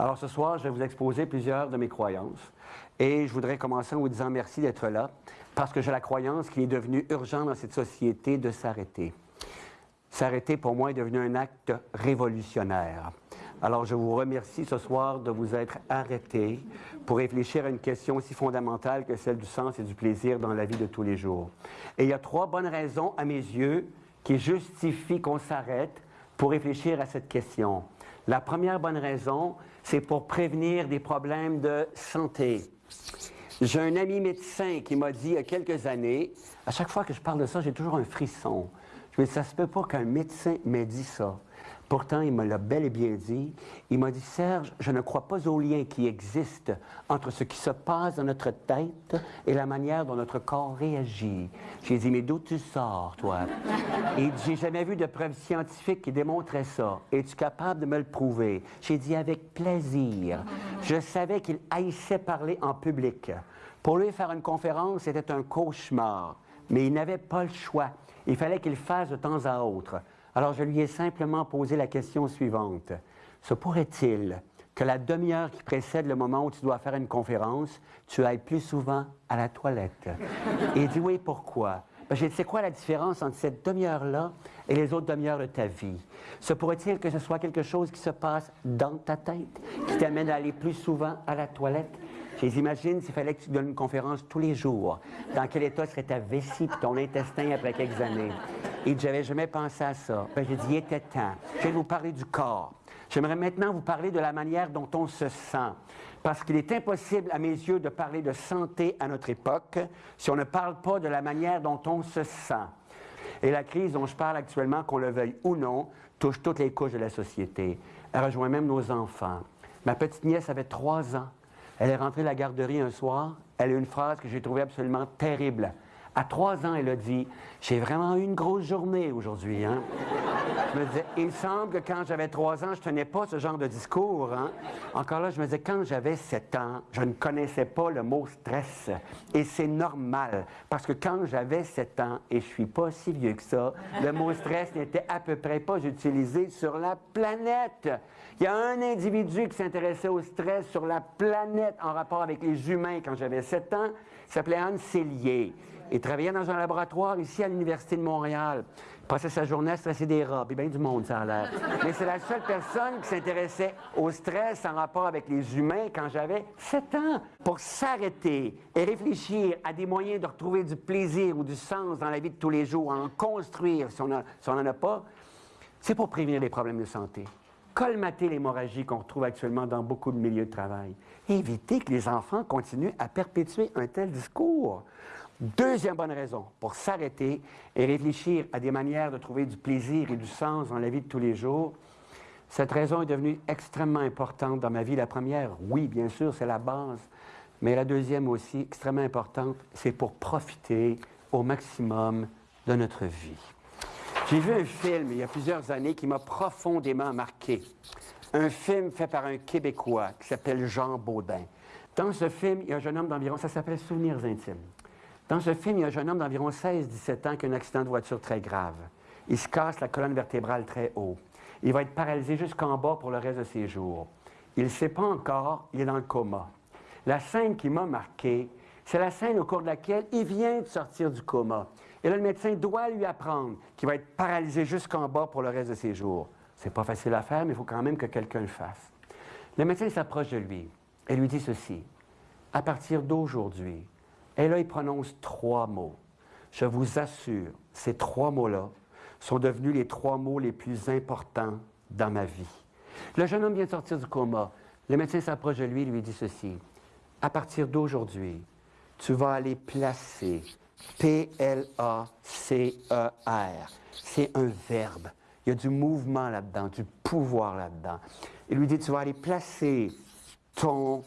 Alors ce soir, je vais vous exposer plusieurs de mes croyances. Et je voudrais commencer en vous disant merci d'être là, parce que j'ai la croyance qu'il est devenu urgent dans cette société de s'arrêter. S'arrêter, pour moi, est devenu un acte révolutionnaire. Alors, je vous remercie ce soir de vous être arrêté pour réfléchir à une question aussi fondamentale que celle du sens et du plaisir dans la vie de tous les jours. Et il y a trois bonnes raisons, à mes yeux, qui justifient qu'on s'arrête pour réfléchir à cette question. La première bonne raison, c'est pour prévenir des problèmes de santé. J'ai un ami médecin qui m'a dit il y a quelques années, à chaque fois que je parle de ça, j'ai toujours un frisson. Je me dis, ça se peut pas qu'un médecin m'ait dit ça. Pourtant, il me l'a bel et bien dit. Il m'a dit, Serge, je ne crois pas au lien qui existe entre ce qui se passe dans notre tête et la manière dont notre corps réagit. J'ai dit, mais d'où tu sors, toi? Et j'ai jamais vu de preuves scientifiques qui démontraient ça. Es-tu capable de me le prouver? J'ai dit, avec plaisir. Je savais qu'il haïssait parler en public. Pour lui, faire une conférence, c'était un cauchemar. Mais il n'avait pas le choix. Il fallait qu'il fasse de temps à autre. Alors je lui ai simplement posé la question suivante. Se pourrait-il que la demi-heure qui précède le moment où tu dois faire une conférence, tu ailles plus souvent à la toilette? Et il dit oui, pourquoi? Ben, j'ai dit, c'est quoi la différence entre cette demi-heure-là et les autres demi-heures de ta vie? Se pourrait-il que ce soit quelque chose qui se passe dans ta tête, qui t'amène à aller plus souvent à la toilette? J'imagine s'il fallait que tu donnes une conférence tous les jours? Dans quel état serait ta vessie ton intestin après quelques années? Et j'avais jamais pensé à ça. Ben, j'ai dit, il était temps. Je vais vous parler du corps. J'aimerais maintenant vous parler de la manière dont on se sent. Parce qu'il est impossible, à mes yeux, de parler de santé à notre époque si on ne parle pas de la manière dont on se sent. Et la crise dont je parle actuellement, qu'on le veuille ou non, touche toutes les couches de la société. Elle rejoint même nos enfants. Ma petite nièce avait trois ans. Elle est rentrée de la garderie un soir. Elle a une phrase que j'ai trouvée absolument terrible. À trois ans, elle a dit J'ai vraiment eu une grosse journée aujourd'hui. Hein? Je me disais Il semble que quand j'avais trois ans, je tenais pas ce genre de discours. Hein? Encore là, je me disais Quand j'avais sept ans, je ne connaissais pas le mot stress. Et c'est normal, parce que quand j'avais sept ans, et je suis pas si vieux que ça, le mot stress n'était à peu près pas utilisé sur la planète. Il y a un individu qui s'intéressait au stress sur la planète en rapport avec les humains quand j'avais 7 ans. Il s'appelait Anne Cellier. Il travaillait dans un laboratoire ici à l'Université de Montréal. Passait sa journée à stresser des rats, puis bien du monde, ça a l'air. Mais c'est la seule personne qui s'intéressait au stress en rapport avec les humains quand j'avais 7 ans. Pour s'arrêter et réfléchir à des moyens de retrouver du plaisir ou du sens dans la vie de tous les jours, en construire si on n'en a pas, c'est pour prévenir les problèmes de santé colmater l'hémorragie qu'on retrouve actuellement dans beaucoup de milieux de travail. Éviter que les enfants continuent à perpétuer un tel discours. Deuxième bonne raison pour s'arrêter et réfléchir à des manières de trouver du plaisir et du sens dans la vie de tous les jours. Cette raison est devenue extrêmement importante dans ma vie. La première, oui, bien sûr, c'est la base. Mais la deuxième aussi, extrêmement importante, c'est pour profiter au maximum de notre vie. J'ai vu un film il y a plusieurs années qui m'a profondément marqué. Un film fait par un Québécois qui s'appelle Jean Baudin. Dans ce film, il y a un jeune homme d'environ, ça s'appelle Souvenirs intimes. Dans ce film, il y a un jeune homme d'environ 16-17 ans qui a un accident de voiture très grave. Il se casse la colonne vertébrale très haut. Il va être paralysé jusqu'en bas pour le reste de ses jours. Il ne sait pas encore, il est dans le coma. La scène qui m'a marqué, c'est la scène au cours de laquelle il vient de sortir du coma. Et là, le médecin doit lui apprendre qu'il va être paralysé jusqu'en bas pour le reste de ses jours. C'est pas facile à faire, mais il faut quand même que quelqu'un le fasse. Le médecin s'approche de lui et lui dit ceci. À partir d'aujourd'hui, et là, il prononce trois mots. Je vous assure, ces trois mots-là sont devenus les trois mots les plus importants dans ma vie. Le jeune homme vient de sortir du coma. Le médecin s'approche de lui et lui dit ceci. À partir d'aujourd'hui, tu vas aller placer P-L-A-C-E-R. C'est un verbe. Il y a du mouvement là-dedans, du pouvoir là-dedans. Il lui dit, tu vas aller placer ton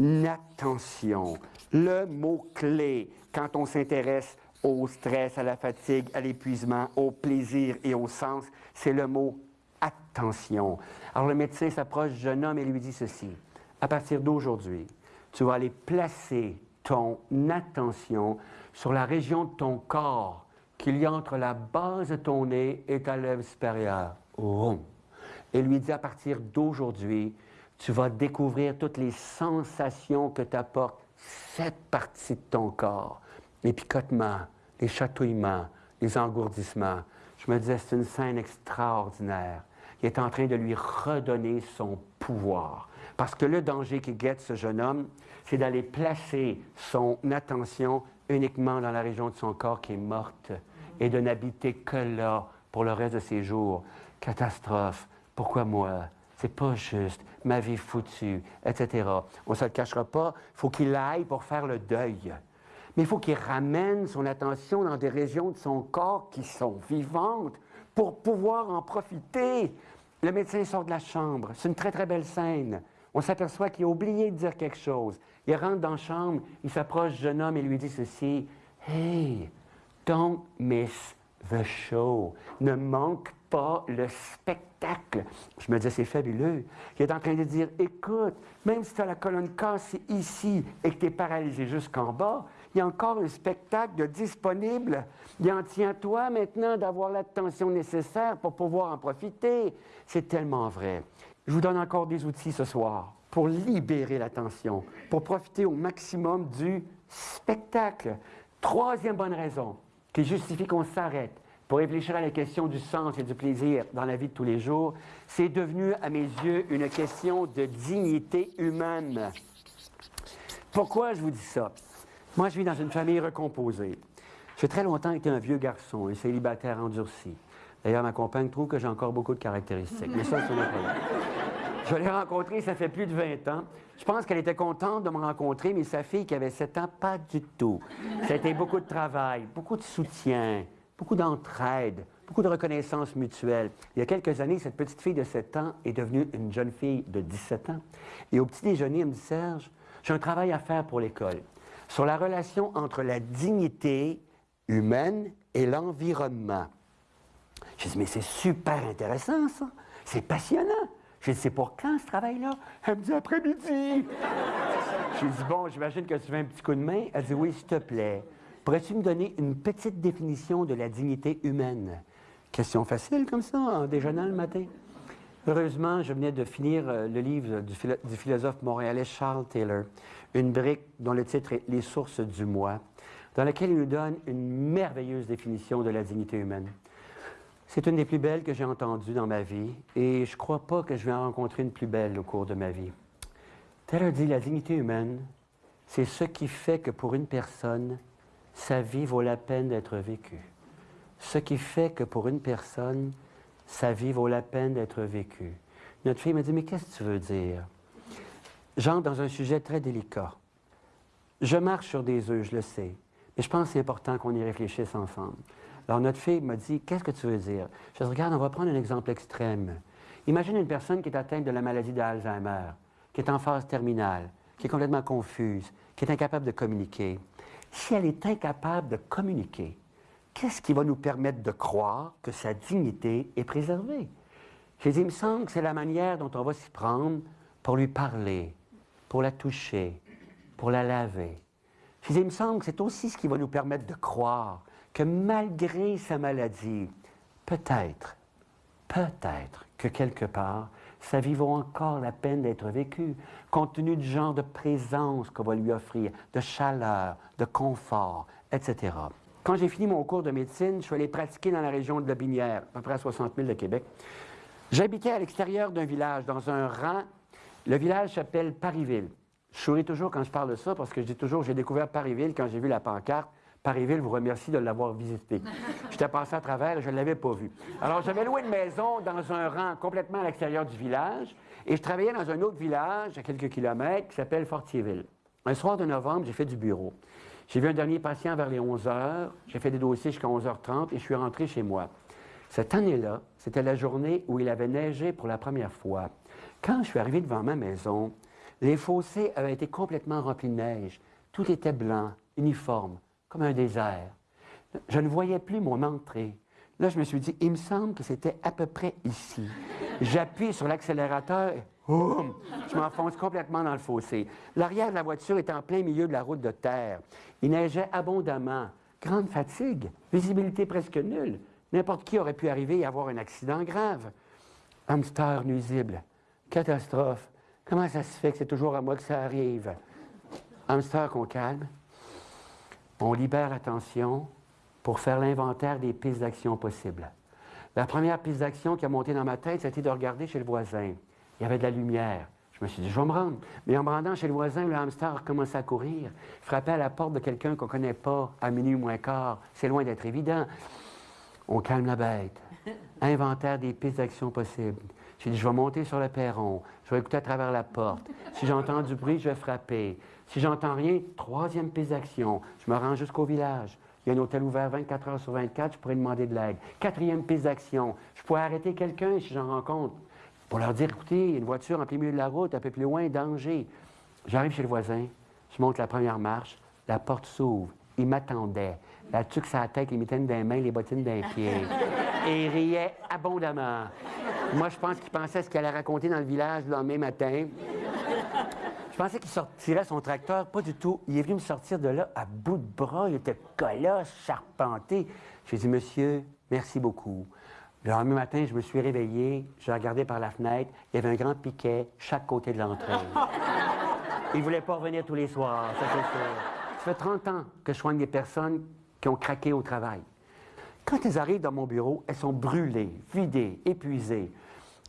attention, le mot-clé quand on s'intéresse au stress, à la fatigue, à l'épuisement, au plaisir et au sens, c'est le mot attention. Alors le médecin s'approche du jeune homme et lui dit ceci. À partir d'aujourd'hui, tu vas aller placer ton attention sur la région de ton corps qu'il y a entre la base de ton nez et ta lèvre supérieure. Et lui dit à partir d'aujourd'hui, tu vas découvrir toutes les sensations que t'apporte cette partie de ton corps. Les picotements, les chatouillements, les engourdissements. Je me disais, c'est une scène extraordinaire. Il est en train de lui redonner son pouvoir. Parce que le danger qui guette ce jeune homme, c'est d'aller placer son attention uniquement dans la région de son corps qui est morte et de n'habiter que là pour le reste de ses jours. Catastrophe. Pourquoi moi? C'est pas juste. Ma vie foutue, etc. On ne se le cachera pas. Il faut qu'il aille pour faire le deuil. Mais il faut qu'il ramène son attention dans des régions de son corps qui sont vivantes pour pouvoir en profiter. Le médecin sort de la chambre. C'est une très, très belle scène. On s'aperçoit qu'il a oublié de dire quelque chose. Il rentre dans la chambre, il s'approche du jeune homme et lui dit ceci Hey, don't miss the show. Ne manque le spectacle. Je me disais, c'est fabuleux. Il est en train de dire Écoute, même si tu as la colonne cassée ici et que tu es paralysé jusqu'en bas, il y a encore un spectacle disponible. Il en tient toi maintenant d'avoir l'attention nécessaire pour pouvoir en profiter. C'est tellement vrai. Je vous donne encore des outils ce soir pour libérer l'attention, pour profiter au maximum du spectacle. Troisième bonne raison qui justifie qu'on s'arrête pour réfléchir à la question du sens et du plaisir dans la vie de tous les jours, c'est devenu, à mes yeux, une question de dignité humaine. Pourquoi je vous dis ça? Moi, je vis dans une famille recomposée. J'ai très longtemps été un vieux garçon, un célibataire endurci. D'ailleurs, ma compagne trouve que j'ai encore beaucoup de caractéristiques. Mais ça, c'est un problème. Je l'ai rencontrée, ça fait plus de 20 ans. Je pense qu'elle était contente de me rencontrer, mais sa fille qui avait 7 ans, pas du tout. C'était beaucoup de travail, beaucoup de soutien, beaucoup d'entraide, beaucoup de reconnaissance mutuelle. Il y a quelques années, cette petite fille de 7 ans est devenue une jeune fille de 17 ans. Et au petit déjeuner, elle me dit Serge, j'ai un travail à faire pour l'école sur la relation entre la dignité humaine et l'environnement. Je dis, mais c'est super intéressant, ça. C'est passionnant. Je dis, c'est pour quand ce travail-là? Elle me dit, après-midi. Je dis, bon, j'imagine que tu veux un petit coup de main. Elle dit, oui, s'il te plaît. Pourrais-tu me donner une petite définition de la dignité humaine? Question facile comme ça, en déjeunant le matin. Heureusement, je venais de finir euh, le livre du, philosophe montréalais Charles Taylor, une brique dont le titre est Les sources du moi, dans laquelle il nous donne une merveilleuse définition de la dignité humaine. C'est une des plus belles que j'ai entendues dans ma vie et je ne crois pas que je vais en rencontrer une plus belle au cours de ma vie. Taylor dit la dignité humaine, c'est ce qui fait que pour une personne, sa vie vaut la peine d'être vécue. Ce qui fait que pour une personne, sa vie vaut la peine d'être vécue. Notre fille me dit, mais qu'est-ce que tu veux dire? J'entre dans un sujet très délicat. Je marche sur des œufs, je le sais, mais je pense que c'est important qu'on y réfléchisse ensemble. Alors, notre fille m'a dit Qu'est-ce que tu veux dire? Je dis Regarde, on va prendre un exemple extrême. Imagine une personne qui est atteinte de la maladie d'Alzheimer, qui est en phase terminale, qui est complètement confuse, qui est incapable de communiquer. Si elle est incapable de communiquer, qu'est-ce qui va nous permettre de croire que sa dignité est préservée? J'ai dit, il me semble que c'est la manière dont on va s'y prendre pour lui parler, pour la toucher, pour la laver. J'ai dit, il me semble que c'est aussi ce qui va nous permettre de croire que malgré sa maladie, peut-être, peut-être que quelque part, sa vie vaut encore la peine d'être vécue, compte tenu du genre de présence qu'on va lui offrir, de chaleur, de confort, etc. Quand j'ai fini mon cours de médecine, je suis allé pratiquer dans la région de la Binière, à peu près à 60 000 de Québec. J'habitais à l'extérieur d'un village, dans un rang. Le village s'appelle Parisville. Je souris toujours quand je parle de ça parce que je dis toujours j'ai découvert Parisville quand j'ai vu la pancarte Parisville vous remercie de l'avoir visité. J'étais passé à travers et je ne l'avais pas vu. Alors, j'avais loué une maison dans un rang complètement à l'extérieur du village et je travaillais dans un autre village à quelques kilomètres qui s'appelle Fortierville. Un soir de novembre, j'ai fait du bureau. J'ai vu un dernier patient vers les 11 heures. J'ai fait des dossiers jusqu'à 11h30 et je suis rentré chez moi. Cette année-là, c'était la journée où il avait neigé pour la première fois. Quand je suis arrivé devant ma maison, les fossés avaient été complètement remplis de neige. Tout était blanc, uniforme comme un désert. Je ne voyais plus mon entrée. Là, je me suis dit, il me semble que c'était à peu près ici. J'appuie sur l'accélérateur et je m'enfonce complètement dans le fossé. L'arrière de la voiture était en plein milieu de la route de terre. Il neigeait abondamment. Grande fatigue, visibilité presque nulle. N'importe qui aurait pu arriver et avoir un accident grave. Hamster nuisible, catastrophe. Comment ça se fait que c'est toujours à moi que ça arrive? Hamster qu'on calme, on libère l'attention pour faire l'inventaire des pistes d'action possibles. La première piste d'action qui a monté dans ma tête, c'était de regarder chez le voisin. Il y avait de la lumière. Je me suis dit, je vais me rendre. Mais en me rendant chez le voisin, le hamster a commencé à courir, frapper à la porte de quelqu'un qu'on ne connaît pas à minuit moins quart. C'est loin d'être évident. On calme la bête. Inventaire des pistes d'action possibles. J'ai dit, je vais monter sur le perron. Je vais écouter à travers la porte. Si j'entends du bruit, je vais frapper. Si j'entends rien, troisième piste d'action. Je me rends jusqu'au village. Il y a un hôtel ouvert 24 heures sur 24, je pourrais demander de l'aide. Quatrième piste d'action. Je pourrais arrêter quelqu'un si j'en rencontre pour leur dire, écoutez, il y a une voiture en plein milieu de la route, un peu plus loin, danger. J'arrive chez le voisin, je monte la première marche, la porte s'ouvre. Il m'attendait. La tuque sa tête, les mitaines des mains, les bottines d'un pied. Et il riait abondamment. Moi, je pense qu'il pensait ce qu'il allait raconter dans le village le lendemain matin. Je pensais qu'il sortirait son tracteur. Pas du tout. Il est venu me sortir de là à bout de bras. Il était colosse, charpenté. J'ai dit, monsieur, merci beaucoup. Le lendemain matin, je me suis réveillé, j'ai regardé par la fenêtre, il y avait un grand piquet chaque côté de l'entrée. Il ne voulait pas revenir tous les soirs, ça c'est sûr. Ça fait 30 ans que je soigne des personnes qui ont craqué au travail. Quand elles arrivent dans mon bureau, elles sont brûlées, vidées, épuisées.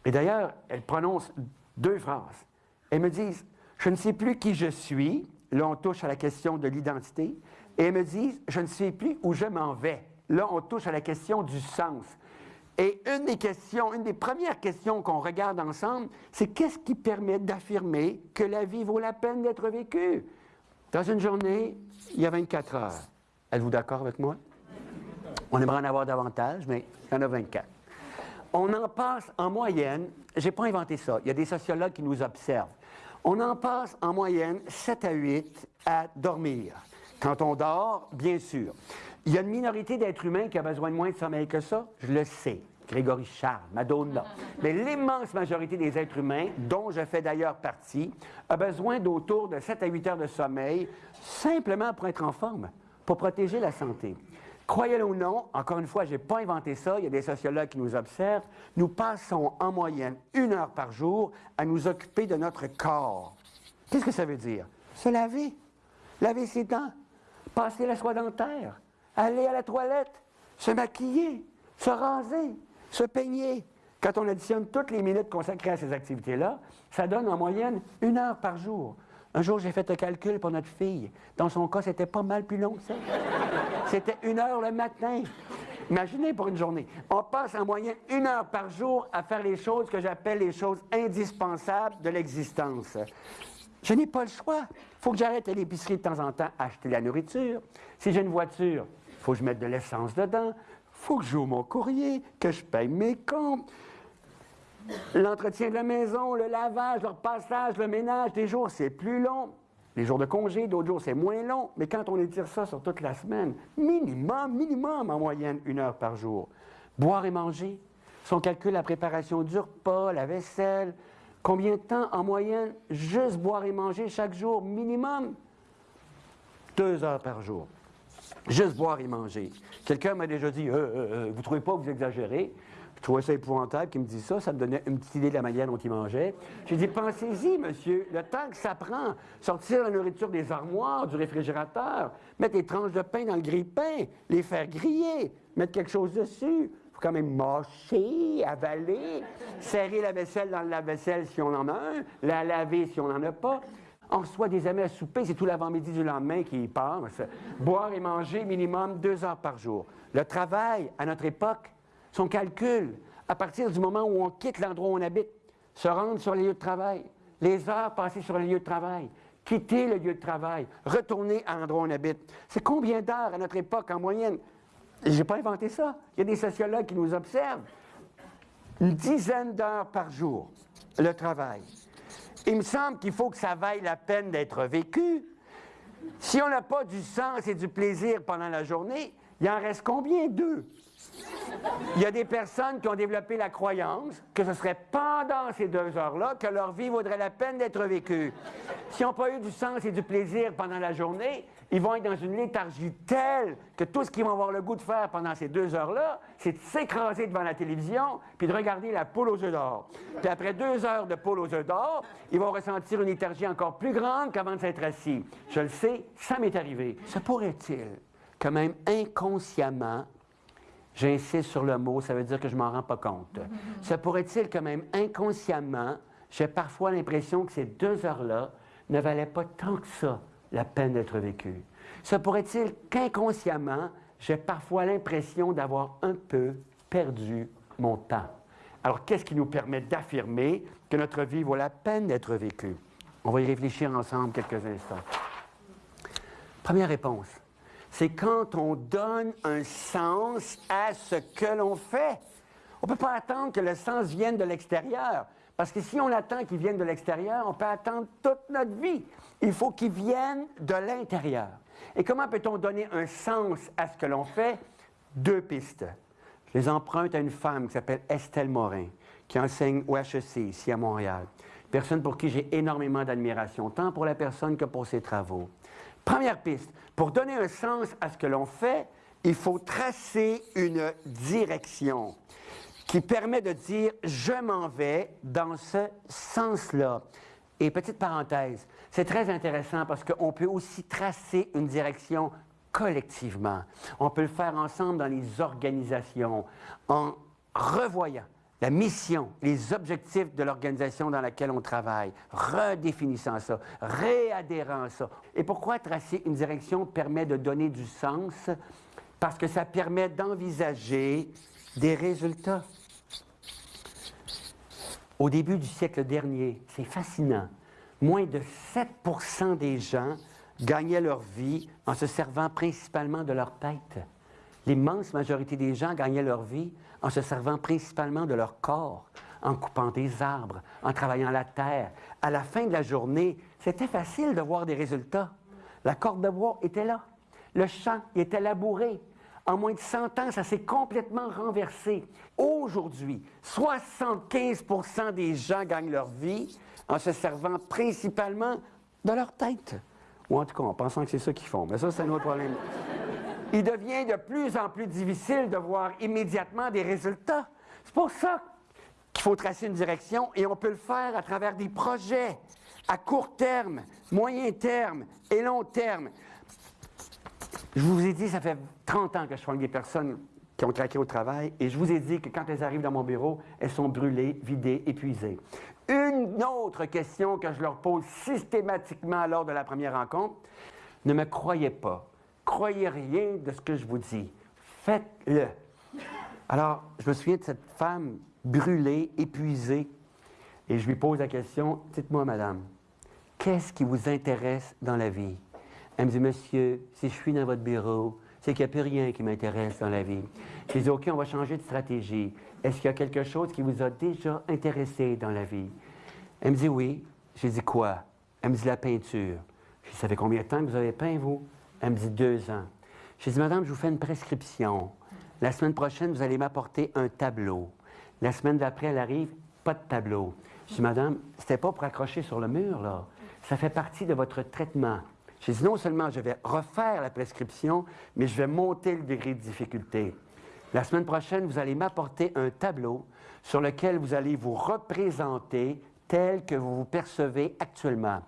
Et d'ailleurs, elles prononcent deux phrases. Elles me disent Je ne sais plus qui je suis. Là, on touche à la question de l'identité. Et me disent Je ne sais plus où je m'en vais. Là, on touche à la question du sens. Et une des questions, une des premières questions qu'on regarde ensemble, c'est qu'est-ce qui permet d'affirmer que la vie vaut la peine d'être vécue? Dans une journée, il y a 24 heures. Êtes-vous d'accord avec moi? On aimerait en avoir davantage, mais il y en a 24. On en passe en moyenne, je n'ai pas inventé ça, il y a des sociologues qui nous observent. On en passe en moyenne 7 à 8 à dormir. Quand on dort, bien sûr. Il y a une minorité d'êtres humains qui a besoin de moins de sommeil que ça, je le sais. Grégory Charles, Madonna. Mais l'immense majorité des êtres humains, dont je fais d'ailleurs partie, a besoin d'autour de 7 à 8 heures de sommeil, simplement pour être en forme, pour protéger la santé. Croyez-le ou non, encore une fois, je n'ai pas inventé ça, il y a des sociologues qui nous observent, nous passons en moyenne une heure par jour à nous occuper de notre corps. Qu'est-ce que ça veut dire? Se laver, laver ses dents, passer la soie dentaire, aller à la toilette, se maquiller, se raser, se peigner. Quand on additionne toutes les minutes consacrées à ces activités-là, ça donne en moyenne une heure par jour. Un jour, j'ai fait un calcul pour notre fille. Dans son cas, c'était pas mal plus long que ça. C'était une heure le matin. Imaginez pour une journée. On passe en moyenne une heure par jour à faire les choses que j'appelle les choses indispensables de l'existence. Je n'ai pas le choix. Il faut que j'arrête à l'épicerie de temps en temps acheter la nourriture. Si j'ai une voiture, il faut que je mette de l'essence dedans faut que joue mon courrier, que je paye mes comptes. L'entretien de la maison, le lavage, le repassage, le ménage, des jours, c'est plus long. Les jours de congé, d'autres jours, c'est moins long. Mais quand on étire ça sur toute la semaine, minimum, minimum en moyenne, une heure par jour. Boire et manger. Son calcul, la préparation du repas, la vaisselle. Combien de temps en moyenne, juste boire et manger chaque jour, minimum? Deux heures par jour. Juste boire et manger. Quelqu'un m'a déjà dit, euh, euh, euh vous trouvez pas que vous exagérez? Je trouvais ça épouvantable qu'il me dise ça. Ça me donnait une petite idée de la manière dont il mangeait. J'ai dit, pensez-y, monsieur, le temps que ça prend, sortir la nourriture des armoires, du réfrigérateur, mettre les tranches de pain dans le grille-pain, les faire griller, mettre quelque chose dessus. Faut quand même mâcher, avaler, serrer la vaisselle dans le lave-vaisselle si on en a un, la laver si on n'en a pas. On reçoit des amis à souper, c'est tout l'avant-midi du lendemain qui passe. Boire et manger minimum deux heures par jour. Le travail, à notre époque, son calcul, à partir du moment où on quitte l'endroit où on habite, se rendre sur les lieux de travail, les heures passées sur les lieux de travail, quitter le lieu de travail, retourner à l'endroit où on habite. C'est combien d'heures à notre époque en moyenne? Je n'ai pas inventé ça. Il y a des sociologues qui nous observent. Une dizaine d'heures par jour, le travail. Il me semble qu'il faut que ça vaille la peine d'être vécu. Si on n'a pas du sens et du plaisir pendant la journée, il en reste combien? Deux. Il y a des personnes qui ont développé la croyance que ce serait pendant ces deux heures-là que leur vie vaudrait la peine d'être vécue. S'ils n'ont pas eu du sens et du plaisir pendant la journée, ils vont être dans une léthargie telle que tout ce qu'ils vont avoir le goût de faire pendant ces deux heures-là, c'est de s'écraser devant la télévision puis de regarder la poule aux œufs d'or. Puis après deux heures de poule aux œufs d'or, ils vont ressentir une léthargie encore plus grande qu'avant de s'être assis. Je le sais, ça m'est arrivé. Se pourrait-il que même inconsciemment, J'insiste sur le mot, ça veut dire que je ne m'en rends pas compte. Se pourrait-il que même inconsciemment, j'ai parfois l'impression que ces deux heures-là ne valaient pas tant que ça la peine d'être vécues? Se pourrait-il qu'inconsciemment, j'ai parfois l'impression d'avoir un peu perdu mon temps? Alors, qu'est-ce qui nous permet d'affirmer que notre vie vaut la peine d'être vécue? On va y réfléchir ensemble quelques instants. Première réponse c'est quand on donne un sens à ce que l'on fait. On ne peut pas attendre que le sens vienne de l'extérieur. Parce que si on attend qu'il vienne de l'extérieur, on peut attendre toute notre vie. Il faut qu'il vienne de l'intérieur. Et comment peut-on donner un sens à ce que l'on fait? Deux pistes. Je les emprunte à une femme qui s'appelle Estelle Morin, qui enseigne au HEC ici à Montréal. Personne pour qui j'ai énormément d'admiration, tant pour la personne que pour ses travaux. Première piste, pour donner un sens à ce que l'on fait, il faut tracer une direction qui permet de dire je m'en vais dans ce sens-là. Et petite parenthèse, c'est très intéressant parce qu'on peut aussi tracer une direction collectivement. On peut le faire ensemble dans les organisations en revoyant la mission, les objectifs de l'organisation dans laquelle on travaille, redéfinissant ça, réadhérant ça. Et pourquoi tracer une direction permet de donner du sens? Parce que ça permet d'envisager des résultats. Au début du siècle dernier, c'est fascinant, moins de 7 des gens gagnaient leur vie en se servant principalement de leur tête. L'immense majorité des gens gagnaient leur vie en se servant principalement de leur corps, en coupant des arbres, en travaillant la terre. À la fin de la journée, c'était facile de voir des résultats. La corde de bois était là. Le champ était labouré. En moins de 100 ans, ça s'est complètement renversé. Aujourd'hui, 75% des gens gagnent leur vie en se servant principalement de leur tête. Ou en tout cas, en pensant que c'est ça qu'ils font. Mais ça, c'est un autre problème il devient de plus en plus difficile de voir immédiatement des résultats. C'est pour ça qu'il faut tracer une direction et on peut le faire à travers des projets à court terme, moyen terme et long terme. Je vous ai dit, ça fait 30 ans que je soigne des personnes qui ont craqué au travail et je vous ai dit que quand elles arrivent dans mon bureau, elles sont brûlées, vidées, épuisées. Une autre question que je leur pose systématiquement lors de la première rencontre, ne me croyez pas croyez rien de ce que je vous dis. Faites-le. Alors, je me souviens de cette femme brûlée, épuisée, et je lui pose la question, dites-moi, madame, qu'est-ce qui vous intéresse dans la vie? Elle me dit, monsieur, si je suis dans votre bureau, c'est qu'il n'y a plus rien qui m'intéresse dans la vie. Je dis, OK, on va changer de stratégie. Est-ce qu'il y a quelque chose qui vous a déjà intéressé dans la vie? Elle me dit, oui. Je dis, quoi? Elle me dit, la peinture. Je dis, ça fait combien de temps que vous avez peint, vous? Elle me dit deux ans? J'ai dit, Madame, je vous fais une prescription. La semaine prochaine, vous allez m'apporter un tableau. La semaine d'après, elle arrive, pas de tableau. Je dis, Madame, c'était pas pour accrocher sur le mur, là. Ça fait partie de votre traitement. J'ai dit, non seulement je vais refaire la prescription, mais je vais monter le degré de difficulté. La semaine prochaine, vous allez m'apporter un tableau sur lequel vous allez vous représenter tel que vous vous percevez actuellement.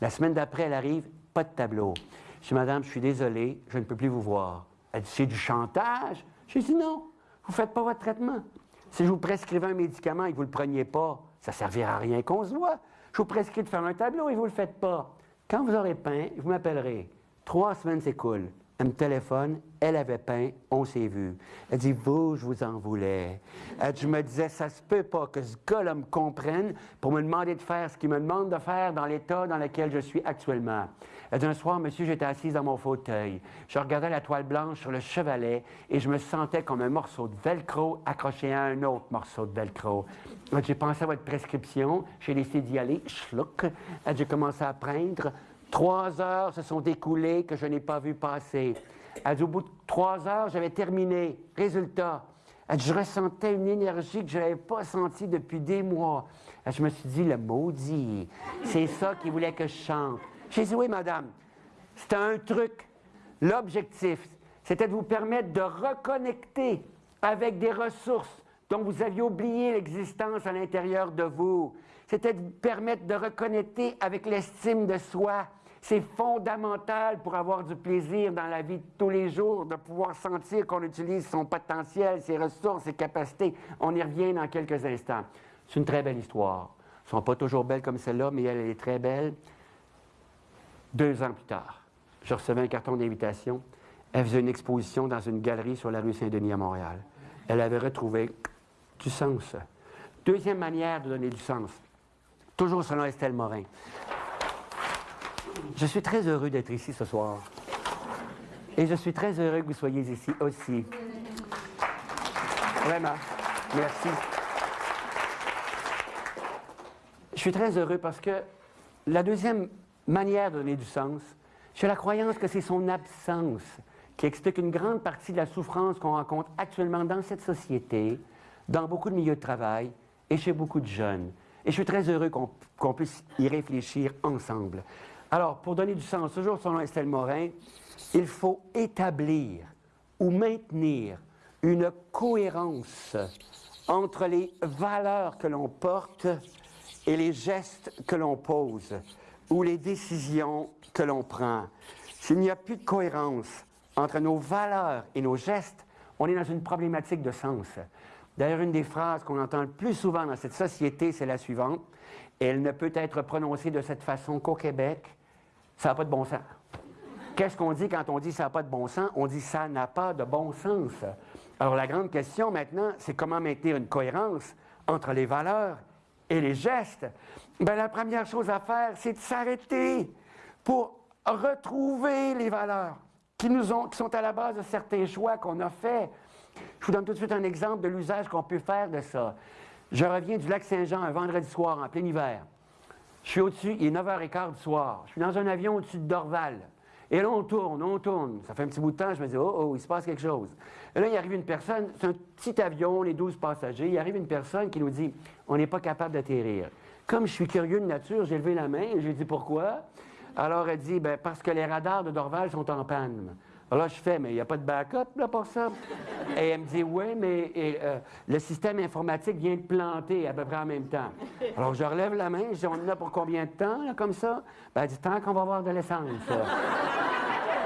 La semaine d'après, elle arrive, pas de tableau. Je dis, Madame, je suis désolé, je ne peux plus vous voir. Elle dit, c'est du chantage? J'ai dit, non, vous ne faites pas votre traitement. Si je vous prescrivais un médicament et que vous ne le preniez pas, ça ne servira à rien qu'on se voit. Je vous prescris de faire un tableau et vous ne le faites pas. Quand vous aurez peint, vous m'appellerez. Trois semaines s'écoulent. Elle me téléphone, elle avait peint, on s'est vu. Elle dit, vous, je vous en voulais. Elle, je me disais, ça se peut pas que ce gars-là me comprenne pour me demander de faire ce qu'il me demande de faire dans l'état dans lequel je suis actuellement. Elle dit, un soir, monsieur, j'étais assise dans mon fauteuil. Je regardais la toile blanche sur le chevalet et je me sentais comme un morceau de velcro accroché à un autre morceau de velcro. J'ai pensé à votre prescription, j'ai décidé d'y aller, schluck. J'ai commencé à prendre. Trois heures se sont écoulées que je n'ai pas vu passer. Elle au bout de trois heures, j'avais terminé. Résultat, je ressentais une énergie que je n'avais pas sentie depuis des mois. Je me suis dit, le maudit, c'est ça qu'il voulait que je chante. J'ai dit, oui, madame, c'était un truc. L'objectif, c'était de vous permettre de reconnecter avec des ressources dont vous aviez oublié l'existence à l'intérieur de vous. C'était de vous permettre de reconnecter avec l'estime de soi. C'est fondamental pour avoir du plaisir dans la vie de tous les jours, de pouvoir sentir qu'on utilise son potentiel, ses ressources, ses capacités. On y revient dans quelques instants. C'est une très belle histoire. Elles ne sont pas toujours belles comme celle-là, mais elle est très belle. Deux ans plus tard, je recevais un carton d'invitation. Elle faisait une exposition dans une galerie sur la rue Saint-Denis à Montréal. Elle avait retrouvé du sens. Deuxième manière de donner du sens, toujours selon Estelle Morin. Je suis très heureux d'être ici ce soir. Et je suis très heureux que vous soyez ici aussi. Vraiment. Merci. Je suis très heureux parce que la deuxième manière de donner du sens, j'ai la croyance que c'est son absence qui explique une grande partie de la souffrance qu'on rencontre actuellement dans cette société, dans beaucoup de milieux de travail et chez beaucoup de jeunes. Et je suis très heureux qu'on puisse y réfléchir ensemble. Alors, pour donner du sens, toujours selon Estelle Morin, il faut établir ou maintenir une cohérence entre les valeurs que l'on porte et les gestes que l'on pose ou les décisions que l'on prend. S'il n'y a plus de cohérence entre nos valeurs et nos gestes, on est dans une problématique de sens. D'ailleurs, une des phrases qu'on entend le plus souvent dans cette société, c'est la suivante. Elle ne peut être prononcée de cette façon qu'au Québec. Ça n'a pas de bon sens. Qu'est-ce qu'on dit quand on dit ça n'a pas de bon sens? On dit ça n'a pas de bon sens. Alors la grande question maintenant, c'est comment maintenir une cohérence entre les valeurs et les gestes? Bien, la première chose à faire, c'est de s'arrêter pour retrouver les valeurs qui, nous ont, qui sont à la base de certains choix qu'on a faits. Je vous donne tout de suite un exemple de l'usage qu'on peut faire de ça. Je reviens du lac Saint-Jean un vendredi soir en plein hiver. Je suis au-dessus, il est 9h15 du soir. Je suis dans un avion au-dessus de Dorval. Et là, on tourne, on tourne. Ça fait un petit bout de temps, je me dis, oh, oh, il se passe quelque chose. Et là, il arrive une personne, c'est un petit avion, les 12 passagers. Il arrive une personne qui nous dit, on n'est pas capable d'atterrir. Comme je suis curieux de nature, j'ai levé la main et j'ai dit, pourquoi? Alors, elle dit, ben, parce que les radars de Dorval sont en panne. Alors là, je fais, mais il n'y a pas de backup là, pour ça. Et elle me dit, oui, mais euh, le système informatique vient de planter à peu près en même temps. Alors je relève la main, je dis, on en a pour combien de temps, là, comme ça? Ben, dit, tant qu'on va avoir de l'essence.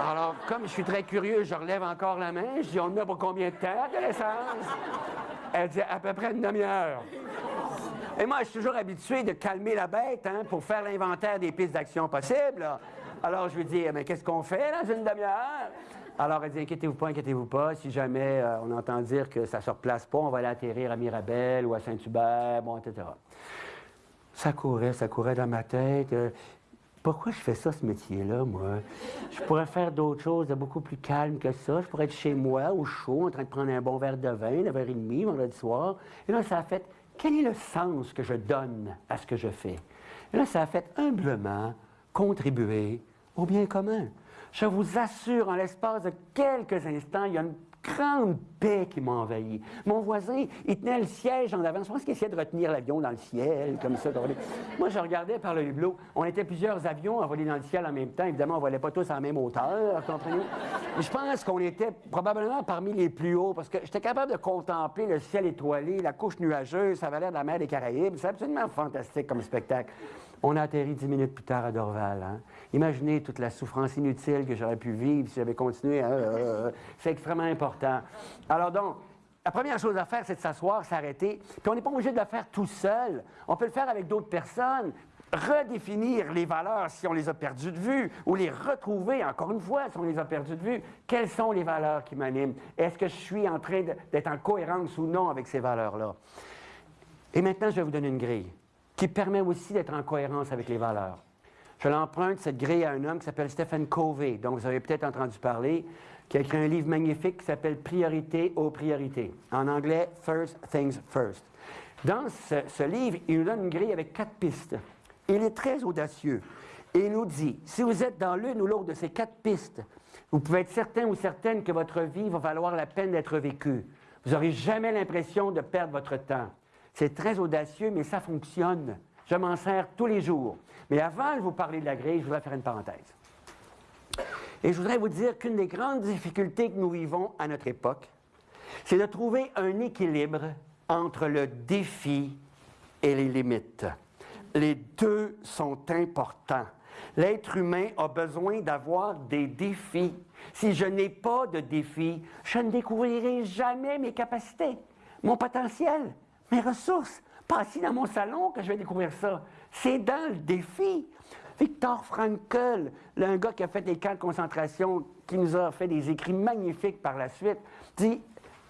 Alors, comme je suis très curieux, je relève encore la main, je dis, on en a pour combien de temps de l'essence? Elle dit, à peu près une demi-heure. Et moi, je suis toujours habitué de calmer la bête hein, pour faire l'inventaire des pistes d'action possibles. Alors, je lui dis, mais qu'est-ce qu'on fait dans une demi-heure? Alors, elle dit, inquiétez-vous pas, inquiétez-vous pas. Si jamais euh, on entend dire que ça ne se replace pas, on va aller atterrir à Mirabel ou à Saint-Hubert, bon, etc. Ça courait, ça courait dans ma tête. Euh, pourquoi je fais ça, ce métier-là, moi? Je pourrais faire d'autres choses beaucoup plus calme que ça. Je pourrais être chez moi, au chaud, en train de prendre un bon verre de vin, 9h30, vendredi soir. Et là, ça a fait, quel est le sens que je donne à ce que je fais? Et là, ça a fait humblement contribuer au bien commun. Je vous assure, en l'espace de quelques instants, il y a une grande paix qui m'a envahi. Mon voisin, il tenait le siège en avant. Je pense qu'il essayait de retenir l'avion dans le ciel, comme ça. Moi, je regardais par le hublot. On était plusieurs avions voler dans le ciel en même temps. Évidemment, on ne volait pas tous à la même hauteur, comprenez je pense qu'on était probablement parmi les plus hauts, parce que j'étais capable de contempler le ciel étoilé, la couche nuageuse, ça avait l'air de la mer des Caraïbes. C'est absolument fantastique comme spectacle. On a atterri dix minutes plus tard à Dorval. Hein. Imaginez toute la souffrance inutile que j'aurais pu vivre si j'avais continué. Hein, euh, euh, c'est extrêmement important. Alors donc, la première chose à faire, c'est de s'asseoir, s'arrêter. Puis on n'est pas obligé de le faire tout seul. On peut le faire avec d'autres personnes. Redéfinir les valeurs si on les a perdues de vue, ou les retrouver, encore une fois, si on les a perdues de vue. Quelles sont les valeurs qui m'animent? Est-ce que je suis en train d'être en cohérence ou non avec ces valeurs-là? Et maintenant, je vais vous donner une grille qui permet aussi d'être en cohérence avec les valeurs. Je l'emprunte, cette grille, à un homme qui s'appelle Stephen Covey, dont vous avez peut-être entendu parler, qui a écrit un livre magnifique qui s'appelle Priorité aux priorités. En anglais, First Things First. Dans ce, livre, il nous donne une grille avec quatre pistes. Il est très audacieux. Et il nous dit, si vous êtes dans l'une ou l'autre de ces quatre pistes, vous pouvez être certain ou certaine que votre vie va valoir la peine d'être vécue. Vous n'aurez jamais l'impression de perdre votre temps. C'est très audacieux, mais ça fonctionne. Je m'en sers tous les jours. Mais avant de vous parler de la grille, je voudrais faire une parenthèse. Et je voudrais vous dire qu'une des grandes difficultés que nous vivons à notre époque, c'est de trouver un équilibre entre le défi et les limites. Les deux sont importants. L'être humain a besoin d'avoir des défis. Si je n'ai pas de défis, je ne découvrirai jamais mes capacités, mon potentiel, mes ressources. Pas assis dans mon salon que je vais découvrir ça. C'est dans le défi. Victor Frankl, un gars qui a fait des camps de concentration, qui nous a fait des écrits magnifiques par la suite, dit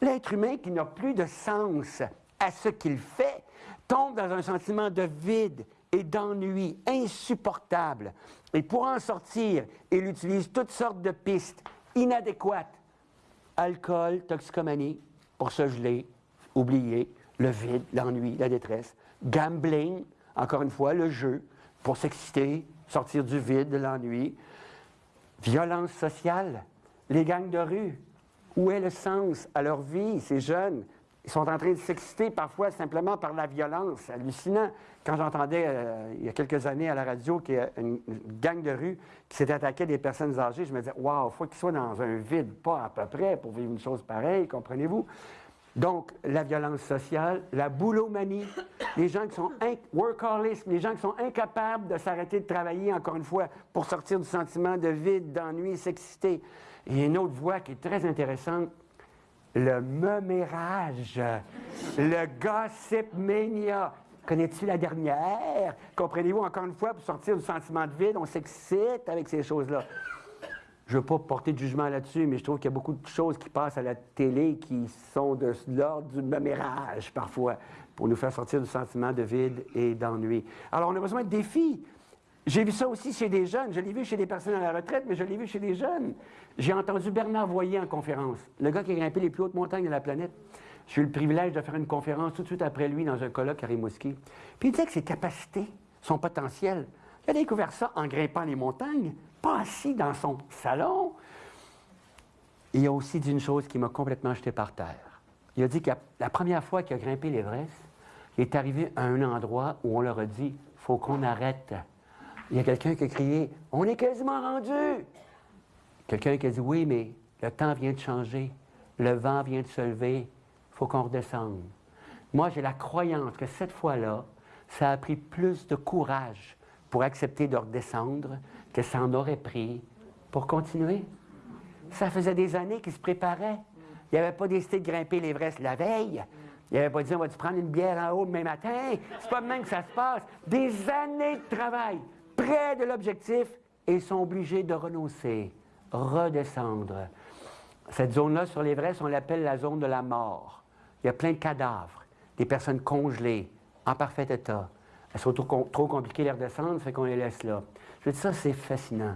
L'être humain qui n'a plus de sens à ce qu'il fait tombe dans un sentiment de vide et d'ennui insupportable. Et pour en sortir, il utilise toutes sortes de pistes inadéquates. Alcool, toxicomanie, pour se geler, oublier, le vide, l'ennui, la détresse. Gambling, encore une fois, le jeu, pour s'exciter, sortir du vide, de l'ennui. Violence sociale, les gangs de rue. Où est le sens à leur vie, ces jeunes? Ils sont en train de s'exciter parfois simplement par la violence. Hallucinant. Quand j'entendais euh, il y a quelques années à la radio qu'il y a une, gang de rue qui s'était attaquée à des personnes âgées, je me disais, waouh, il faut qu'ils soient dans un vide, pas à peu près, pour vivre une chose pareille, comprenez-vous? Donc, la violence sociale, la boulomanie, les gens qui sont les gens qui sont incapables de s'arrêter de travailler, encore une fois, pour sortir du sentiment de vide, d'ennui, s'exciter. Et une autre voie qui est très intéressante, le memérage, le gossip mania. Connais-tu la dernière? Comprenez-vous, encore une fois, pour sortir du sentiment de vide, on s'excite avec ces choses-là. Je ne veux pas porter de jugement là-dessus, mais je trouve qu'il y a beaucoup de choses qui passent à la télé qui sont de l'ordre du memérage, parfois, pour nous faire sortir du sentiment de vide et d'ennui. Alors, on a besoin de défis. J'ai vu ça aussi chez des jeunes. Je l'ai vu chez des personnes à la retraite, mais je l'ai vu chez des jeunes. J'ai entendu Bernard Voyer en conférence, le gars qui a grimpé les plus hautes montagnes de la planète. J'ai eu le privilège de faire une conférence tout de suite après lui dans un colloque à Rimouski. Puis il disait que ses capacités, son potentiel, il a découvert ça en grimpant les montagnes, pas assis dans son salon. il a aussi dit une chose qui m'a complètement jeté par terre. Il a dit que la première fois qu'il a grimpé l'Everest, il est arrivé à un endroit où on leur a dit faut qu'on arrête il y a quelqu'un qui a crié On est quasiment rendu Quelqu'un qui a dit Oui, mais le temps vient de changer, le vent vient de se lever, faut qu'on redescende. Moi, j'ai la croyance que cette fois-là, ça a pris plus de courage pour accepter de redescendre que ça en aurait pris pour continuer. Ça faisait des années qu'il se préparait. Il n'avait pas décidé de grimper l'Everest la veille. Il n'avait pas dit, on va-tu prendre une bière en haut demain matin? C'est pas de même que ça se passe. Des années de travail près de l'objectif et sont obligés de renoncer, redescendre. Cette zone-là sur l'Everest, on l'appelle la zone de la mort. Il y a plein de cadavres, des personnes congelées, en parfait état. Elles sont trop, compliquées les redescendre, fait qu'on les laisse là. Je dire, ça, c'est fascinant.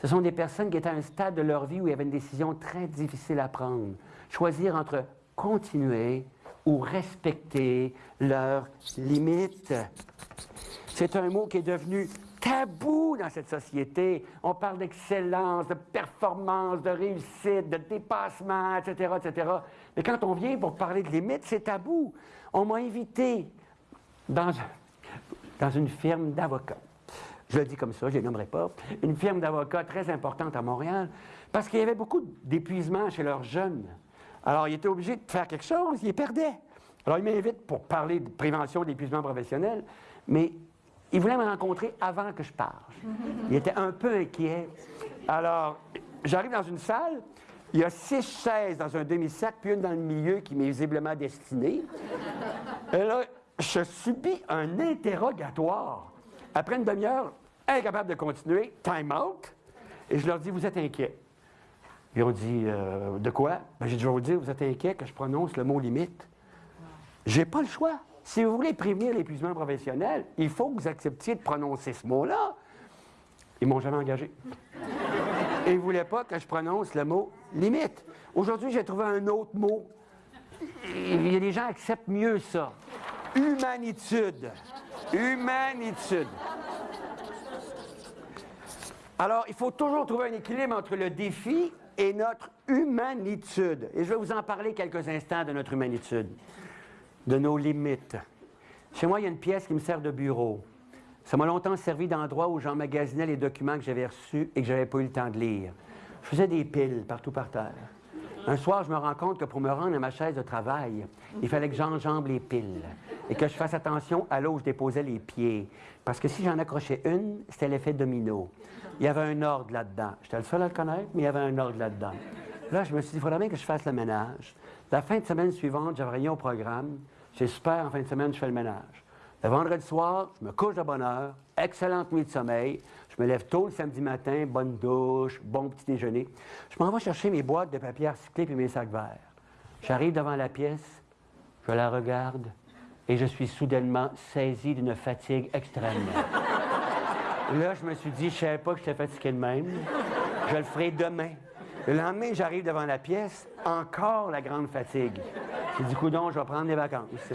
Ce sont des personnes qui étaient à un stade de leur vie où il y avait une décision très difficile à prendre. Choisir entre continuer ou respecter leurs limites. C'est un mot qui est devenu tabou dans cette société. On parle d'excellence, de performance, de réussite, de dépassement, etc., etc. Mais quand on vient pour parler de limites, c'est tabou. On m'a invité dans, dans une firme d'avocats. Je le dis comme ça, je ne les nommerai pas. Une firme d'avocats très importante à Montréal, parce qu'il y avait beaucoup d'épuisement chez leurs jeunes. Alors, ils étaient obligés de faire quelque chose, ils perdaient. Alors, ils m'invitent pour parler de prévention d'épuisement professionnel, mais il voulait me rencontrer avant que je parte. Il était un peu inquiet. Alors, j'arrive dans une salle, il y a six chaises dans un demi-cercle, puis une dans le milieu qui m'est visiblement destinée. Et là, je subis un interrogatoire. Après une demi-heure, incapable de continuer, time out. Et je leur dis, vous êtes inquiet. Ils ont dit, euh, de quoi? Ben, j'ai dit, je vais vous dire, vous êtes inquiet que je prononce le mot limite. J'ai pas le choix. Si vous voulez prévenir l'épuisement professionnel, il faut que vous acceptiez de prononcer ce mot-là. Ils m'ont jamais engagé. Et ils ne voulaient pas que je prononce le mot limite. Aujourd'hui, j'ai trouvé un autre mot. Il y a des gens qui acceptent mieux ça. Humanitude. Humanitude. Alors, il faut toujours trouver un équilibre entre le défi et notre humanitude. Et je vais vous en parler quelques instants de notre humanitude, de nos limites. Chez moi, il y a une pièce qui me sert de bureau. Ça m'a longtemps servi d'endroit où j'emmagasinais les documents que j'avais reçus et que je n'avais pas eu le temps de lire. Je faisais des piles partout par terre. Un soir, je me rends compte que pour me rendre à ma chaise de travail, il fallait que j'enjambe les piles et que je fasse attention à là où je déposais les pieds. Parce que si j'en accrochais une, c'était l'effet domino. Il y avait un ordre là-dedans. J'étais le seul à le connaître, mais il y avait un ordre là-dedans. Là, je me suis dit, il faudrait bien que je fasse le ménage. La fin de semaine suivante, j'avais rien au programme. C'est super, en fin de semaine, je fais le ménage. Le vendredi soir, je me couche de bonne heure, excellente nuit de sommeil. Je me lève tôt le samedi matin, bonne douche, bon petit déjeuner. Je m'en vais chercher mes boîtes de papier recyclé et mes sacs verts. J'arrive devant la pièce, je la regarde et je suis soudainement saisi d'une fatigue extrême. Là, je me suis dit, je ne savais pas que j'étais fatigué de même. Je le ferai demain. Le lendemain, j'arrive devant la pièce, encore la grande fatigue. J'ai dit, coudon, je vais prendre des vacances.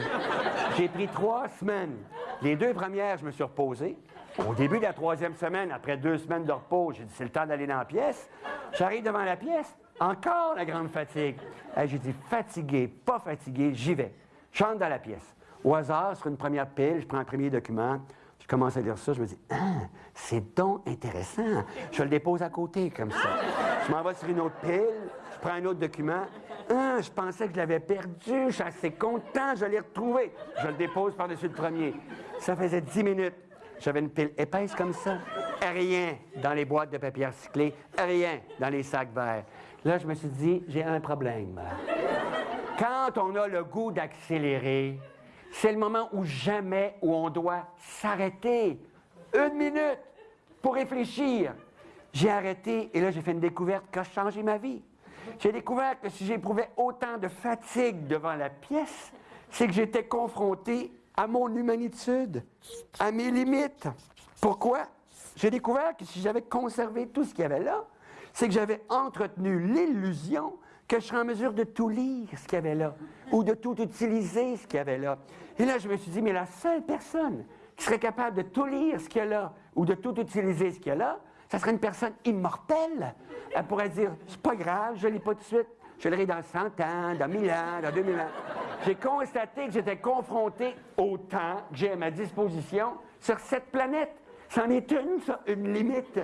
J'ai pris trois semaines. Les deux premières, je me suis reposé. Au début de la troisième semaine, après deux semaines de repos, j'ai dit, c'est le temps d'aller dans la pièce. J'arrive devant la pièce, encore la grande fatigue. j'ai dit, fatigué, pas fatigué, j'y vais. Je dans la pièce. Au hasard, sur une première pile, je prends un premier document. Je commence à lire ça, je me dis, ah, c'est donc intéressant. Je le dépose à côté, comme ça. Je m'en vais sur une autre pile, je prends un autre document. Ah, je pensais que je l'avais perdu, je suis assez content, je l'ai retrouvé. Je le dépose par-dessus le premier. Ça faisait dix minutes. J'avais une pile épaisse comme ça. Rien dans les boîtes de papier recyclé, rien dans les sacs verts. Là, je me suis dit, j'ai un problème. Quand on a le goût d'accélérer, c'est le moment où jamais où on doit s'arrêter. Une minute pour réfléchir. J'ai arrêté et là, j'ai fait une découverte qui a changé ma vie. J'ai découvert que si j'éprouvais autant de fatigue devant la pièce, c'est que j'étais confronté à mon humanitude, à mes limites. Pourquoi? J'ai découvert que si j'avais conservé tout ce qu'il y avait là, c'est que j'avais entretenu l'illusion que je serais en mesure de tout lire ce qu'il y avait là, ou de tout utiliser ce qu'il y avait là. Et là, je me suis dit, mais la seule personne qui serait capable de tout lire ce qu'il y a là, ou de tout utiliser ce qu'il y a là, ça serait une personne immortelle. Elle pourrait dire, c'est pas grave, je lis pas tout de suite, je lis dans 100 ans, dans 1000 ans, dans 2000 ans j'ai constaté que j'étais confronté au temps que j'ai à ma disposition sur cette planète. C'en est une, ça, une limite.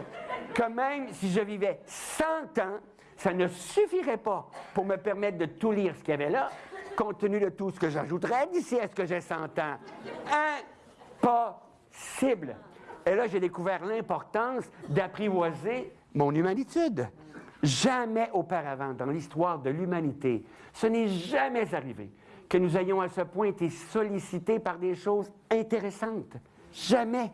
Que même si je vivais 100 ans, ça ne suffirait pas pour me permettre de tout lire ce qu'il y avait là, compte tenu de tout ce que j'ajouterais d'ici à ce que j'ai 100 ans. Impossible. Et là, j'ai découvert l'importance d'apprivoiser mon humanitude. Jamais auparavant dans l'histoire de l'humanité, ce n'est jamais arrivé que nous ayons à ce point été sollicités par des choses intéressantes. Jamais.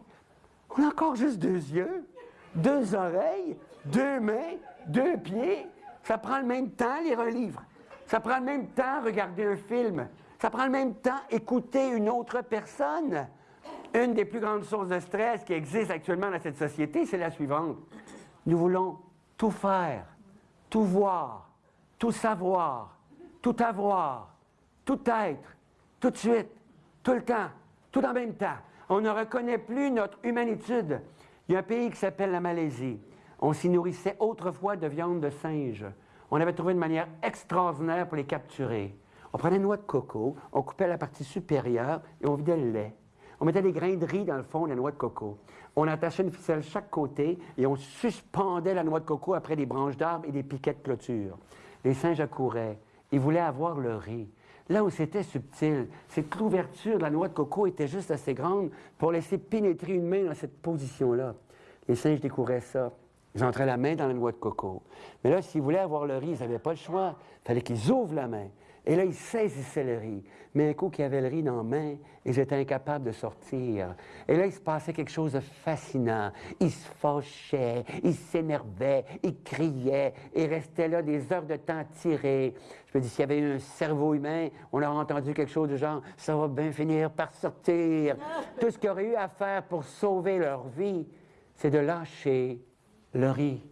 On a encore juste deux yeux, deux oreilles, deux mains, deux pieds. Ça prend le même temps lire un livre. Ça prend le même temps regarder un film. Ça prend le même temps écouter une autre personne. Une des plus grandes sources de stress qui existent actuellement dans cette société, c'est la suivante. Nous voulons tout faire, tout voir, tout savoir, tout avoir, tout être, tout de suite, tout le temps, tout en même temps. On ne reconnaît plus notre humanitude. Il y a un pays qui s'appelle la Malaisie. On s'y nourrissait autrefois de viande de singe. On avait trouvé une manière extraordinaire pour les capturer. On prenait une noix de coco, on coupait la partie supérieure et on vidait le lait. On mettait des grains de riz dans le fond de la noix de coco. On attachait une ficelle chaque côté et on suspendait la noix de coco après des branches d'arbres et des piquets de clôture. Les singes accouraient. Ils voulaient avoir le riz. Là où c'était subtil, c'est que l'ouverture de la noix de coco était juste assez grande pour laisser pénétrer une main dans cette position-là. Les singes découvraient ça. Ils entraient la main dans la noix de coco. Mais là, s'ils voulaient avoir le riz, ils n'avaient pas le choix. Il fallait qu'ils ouvrent la main. Et là, ils saisissaient le riz. Mais un coup qu'ils avaient le riz dans la main, ils étaient incapables de sortir. Et là, il se passait quelque chose de fascinant. Ils se fâchaient, ils s'énervaient, ils criaient, et restaient là des heures de temps tirées. Je me dis, s'il y avait eu un cerveau humain, on aurait entendu quelque chose du genre « ça va bien finir par sortir ». Tout ce qu'ils auraient eu à faire pour sauver leur vie, c'est de lâcher le riz.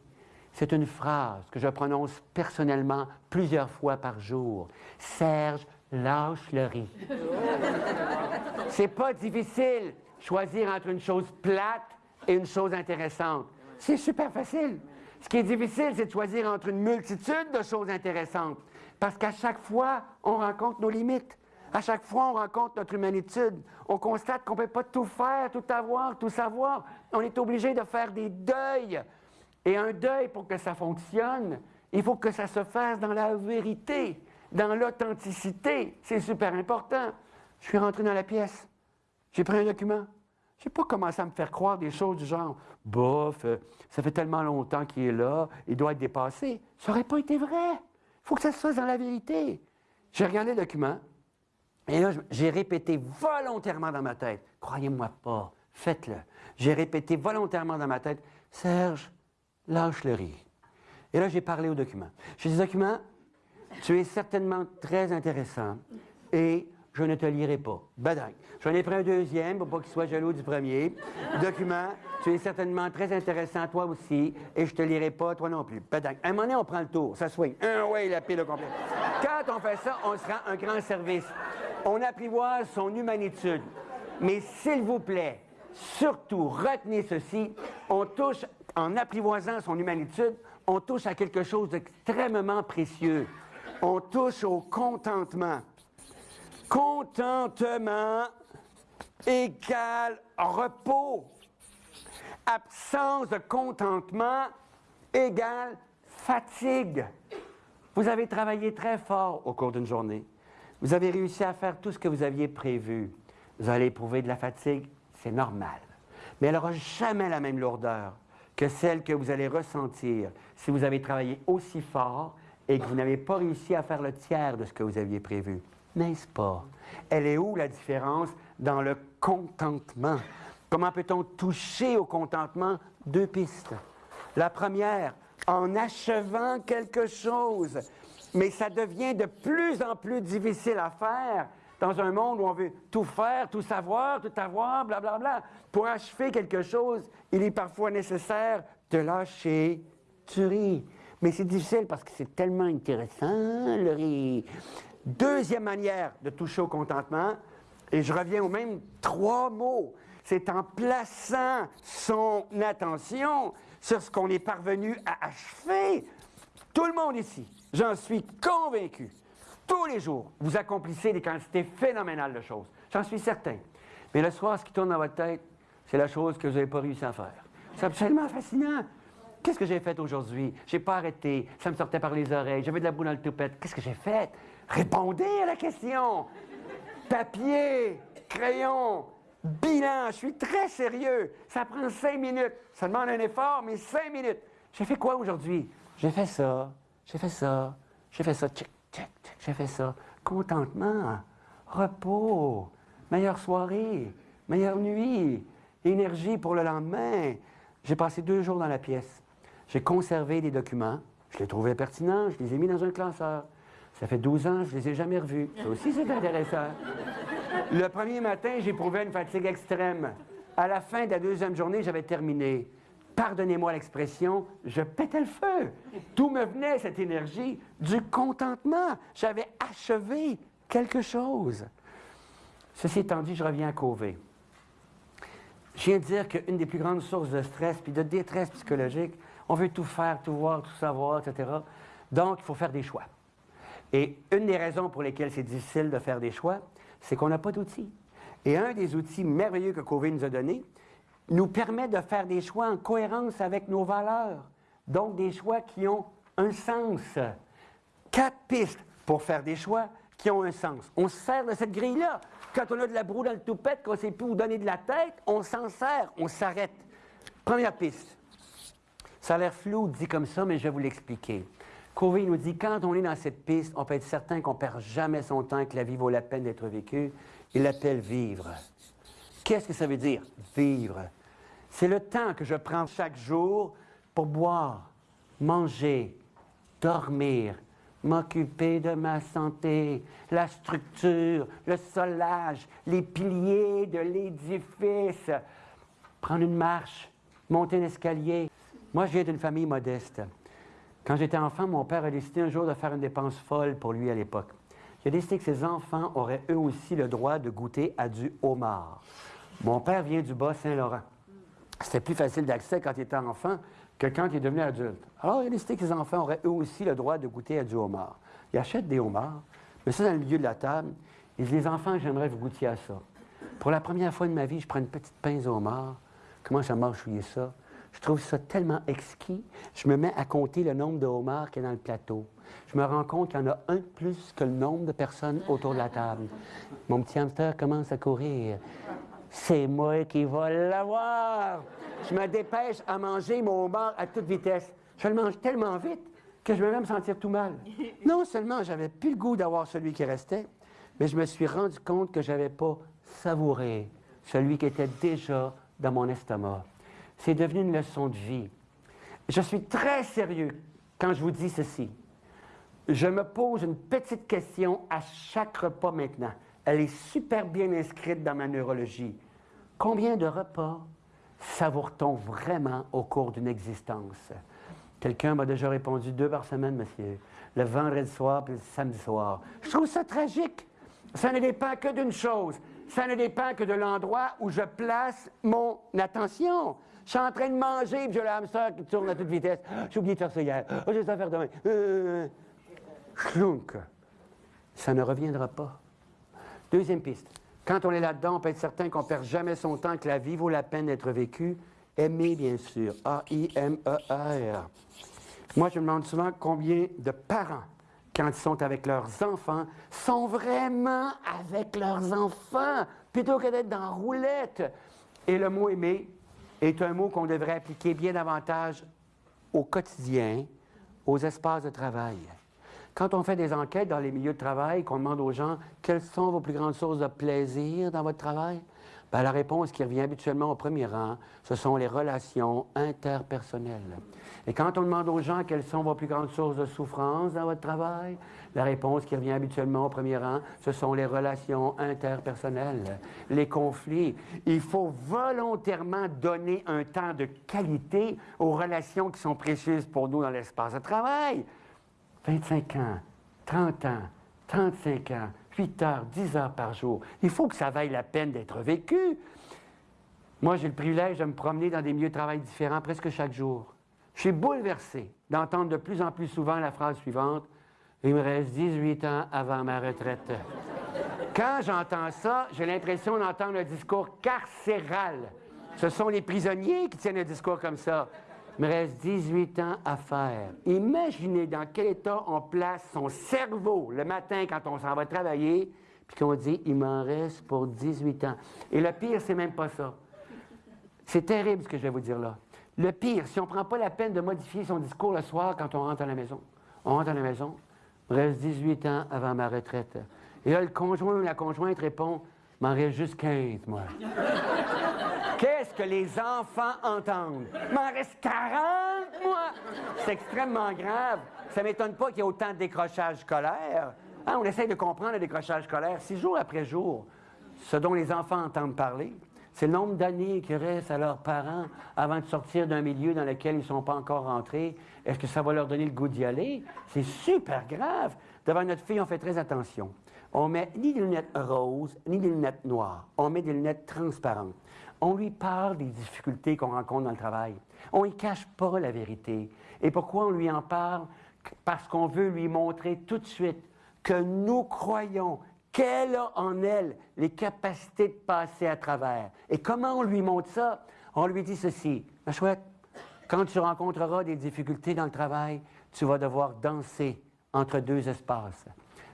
C'est une phrase que je prononce personnellement plusieurs fois par jour. Serge, lâche le riz. C'est pas difficile choisir entre une chose plate et une chose intéressante. C'est super facile. Ce qui est difficile, c'est de choisir entre une multitude de choses intéressantes. Parce qu'à chaque fois, on rencontre nos limites. À chaque fois, on rencontre notre humanitude. On constate qu'on ne peut pas tout faire, tout avoir, tout savoir. On est obligé de faire des deuils. Et un deuil, pour que ça fonctionne, il faut que ça se fasse dans la vérité, dans l'authenticité. C'est super important. Je suis rentré dans la pièce. J'ai pris un document. Je n'ai pas commencé à me faire croire des choses du genre bof, euh, ça fait tellement longtemps qu'il est là, il doit être dépassé. Ça n'aurait pas été vrai. Il faut que ça se fasse dans la vérité. J'ai regardé le document et là, j'ai répété volontairement dans ma tête croyez-moi pas, faites-le. J'ai répété volontairement dans ma tête Serge, lâche le riz. Et là, j'ai parlé au document. J'ai dit document, tu es certainement très intéressant et je ne te lirai pas. Badang. J'en ai pris un deuxième pour pas qu'il soit jaloux du premier. Document, tu es certainement très intéressant, toi aussi, et je te lirai pas, toi non plus. Badang. À un moment donné, on prend le tour, ça swing. Un, ouais, la pile au complet. Quand on fait ça, on se rend un grand service. On apprivoise son humanitude. Mais s'il vous plaît, surtout, retenez ceci, on touche, en apprivoisant son humanitude, on touche à quelque chose d'extrêmement précieux. On touche au contentement. Contentement égale repos. Absence de contentement égale fatigue. Vous avez travaillé très fort au cours d'une journée. Vous avez réussi à faire tout ce que vous aviez prévu. Vous allez éprouver de la fatigue, c'est normal. Mais elle n'aura jamais la même lourdeur que celle que vous allez ressentir si vous avez travaillé aussi fort et que vous n'avez pas réussi à faire le tiers de ce que vous aviez prévu. N'est-ce pas? Elle est où la différence dans le contentement? Comment peut-on toucher au contentement? Deux pistes. La première, en achevant quelque chose. Mais ça devient de plus en plus difficile à faire dans un monde où on veut tout faire, tout savoir, tout avoir, blablabla. Bla, bla. Pour achever quelque chose, il est parfois nécessaire de lâcher du riz. Mais c'est difficile parce que c'est tellement intéressant, le riz. Deuxième manière de toucher au contentement, et je reviens aux mêmes trois mots, c'est en plaçant son attention sur ce qu'on est parvenu à achever. Tout le monde ici, j'en suis convaincu, tous les jours, vous accomplissez des quantités phénoménales de choses. J'en suis certain. Mais le soir, ce qui tourne dans votre tête, c'est la chose que vous n'avez pas réussi à faire. C'est absolument fascinant. Qu'est-ce que j'ai fait aujourd'hui? J'ai pas arrêté. Ça me sortait par les oreilles. J'avais de la boue dans le toupette. Qu'est-ce que j'ai fait? Répondez à la question. Papier, crayon, bilan. Je suis très sérieux. Ça prend cinq minutes. Ça demande un effort, mais cinq minutes. J'ai fait quoi aujourd'hui? J'ai fait ça. J'ai fait ça. J'ai fait ça. J'ai fait ça. Contentement. Repos. Meilleure soirée. Meilleure nuit. Énergie pour le lendemain. J'ai passé deux jours dans la pièce. J'ai conservé des documents. Je les trouvais pertinents. Je les ai mis dans un classeur. Ça fait 12 ans, je ne les ai jamais revus. Ça aussi, c'est intéressant. Le premier matin, j'éprouvais une fatigue extrême. À la fin de la deuxième journée, j'avais terminé. Pardonnez-moi l'expression, je pétais le feu. D'où me venait cette énergie? Du contentement? J'avais achevé quelque chose. Ceci étant dit, je reviens à Covey. Je viens de dire qu'une des plus grandes sources de stress puis de détresse psychologique, on veut tout faire, tout voir, tout savoir, etc. Donc, il faut faire des choix. Et une des raisons pour lesquelles c'est difficile de faire des choix, c'est qu'on n'a pas d'outils. Et un des outils merveilleux que Covey nous a donné nous permet de faire des choix en cohérence avec nos valeurs. Donc, des choix qui ont un sens. Quatre pistes pour faire des choix qui ont un sens. On se sert de cette grille-là. Quand on a de la broue dans le toupette, qu'on ne sait plus où donner de la tête, on s'en sert, on s'arrête. Première piste. Ça a l'air flou dit comme ça, mais je vais vous l'expliquer. Covey nous dit quand on est dans cette piste, on peut être certain qu'on ne perd jamais son temps, que la vie vaut la peine d'être vécue. Il l'appelle vivre. Qu'est-ce que ça veut dire, vivre? C'est le temps que je prends chaque jour pour boire, manger, dormir, m'occuper de ma santé, la structure, le solage, les piliers de l'édifice, prendre une marche, monter un escalier. Moi, je viens d'une famille modeste. Quand j'étais enfant, mon père a décidé un jour de faire une dépense folle pour lui à l'époque. Il a décidé que ses enfants auraient eux aussi le droit de goûter à du homard. Mon père vient du Bas-Saint-Laurent. C'était plus facile d'accès quand il était enfant que quand il est devenu adulte. Alors, il a décidé que les enfants auraient eux aussi le droit de goûter à du homard. Ils achètent des homards, mais ça dans le milieu de la table. Ils disent, les enfants, j'aimerais vous goûter à ça. Pour la première fois de ma vie, je prends une petite pince au homard, commence à mâchouiller ça? Je trouve ça tellement exquis. Je me mets à compter le nombre de homards qu'il y a dans le plateau. Je me rends compte qu'il y en a un de plus que le nombre de personnes autour de la table. Mon petit hamster commence à courir. C'est moi qui vais l'avoir. Je me dépêche à manger mon homard à toute vitesse. Je le mange tellement vite que je me même sentir tout mal. Non seulement j'avais plus le goût d'avoir celui qui restait, mais je me suis rendu compte que je n'avais pas savouré celui qui était déjà dans mon estomac. C'est devenu une leçon de vie. Je suis très sérieux quand je vous dis ceci. Je me pose une petite question à chaque repas maintenant. Elle est super bien inscrite dans ma neurologie. Combien de repas savoure-t-on vraiment au cours d'une existence? Quelqu'un m'a déjà répondu deux par semaine, monsieur. Le vendredi soir puis le samedi soir. Je trouve ça tragique. Ça ne dépend que d'une chose. Ça ne dépend que de l'endroit où je place mon attention. Je suis en train de manger, puis j'ai le hamster qui tourne à toute vitesse. J'ai oublié de faire ça hier. Oh, j'ai ça à faire demain. Euh, ça ne reviendra pas. Deuxième piste. Quand on est là-dedans, on peut être certain qu'on ne perd jamais son temps, que la vie vaut la peine d'être vécue. Aimer, bien sûr. A-I-M-E-R. Moi, je me demande souvent combien de parents, quand ils sont avec leurs enfants, sont vraiment avec leurs enfants, plutôt que d'être dans roulette. Et le mot aimer est un mot qu'on devrait appliquer bien davantage au quotidien, aux espaces de travail. Quand on fait des enquêtes dans les milieux de travail, qu'on demande aux gens quelles sont vos plus grandes sources de plaisir dans votre travail, bien, la réponse qui revient habituellement au premier rang, ce sont les relations interpersonnelles. Et quand on demande aux gens quelles sont vos plus grandes sources de souffrance dans votre travail, la réponse qui revient habituellement au premier rang, ce sont les relations interpersonnelles, les conflits. Il faut volontairement donner un temps de qualité aux relations qui sont précieuses pour nous dans l'espace de travail. 25 ans, 30 ans, 35 ans, 8 heures, 10 heures par jour. Il faut que ça vaille la peine d'être vécu. Moi, j'ai le privilège de me promener dans des milieux de travail différents presque chaque jour. Je suis bouleversé d'entendre de plus en plus souvent la phrase suivante Il me reste 18 ans avant ma retraite. Quand j'entends ça, j'ai l'impression d'entendre un discours carcéral. Ce sont les prisonniers qui tiennent un discours comme ça. Il me reste 18 ans à faire. Imaginez dans quel état on place son cerveau le matin quand on s'en va travailler, puis qu'on dit il m'en reste pour 18 ans. Et le pire, c'est même pas ça. C'est terrible ce que je vais vous dire là. Le pire, si on ne prend pas la peine de modifier son discours le soir quand on rentre à la maison. On rentre à la maison, il me reste 18 ans avant ma retraite. Et là, le conjoint ou la conjointe répond m'en reste juste 15, moi. Que les enfants entendent? M'en reste 40, moi! C'est extrêmement grave. Ça ne m'étonne pas qu'il y ait autant de décrochage scolaire. Hein, on essaye de comprendre le décrochage scolaire. Si jour après jour, ce dont les enfants entendent parler, c'est le nombre d'années qui restent à leurs parents avant de sortir d'un milieu dans lequel ils ne sont pas encore rentrés. Est-ce que ça va leur donner le goût d'y aller? C'est super grave. Devant notre fille, on fait très attention. On met ni des lunettes roses, ni des lunettes noires. On met des lunettes transparentes. On lui parle des difficultés qu'on rencontre dans le travail. On ne cache pas la vérité. Et pourquoi on lui en parle? Parce qu'on veut lui montrer tout de suite que nous croyons qu'elle a en elle les capacités de passer à travers. Et comment on lui montre ça? On lui dit ceci, ma chouette, quand tu rencontreras des difficultés dans le travail, tu vas devoir danser entre deux espaces.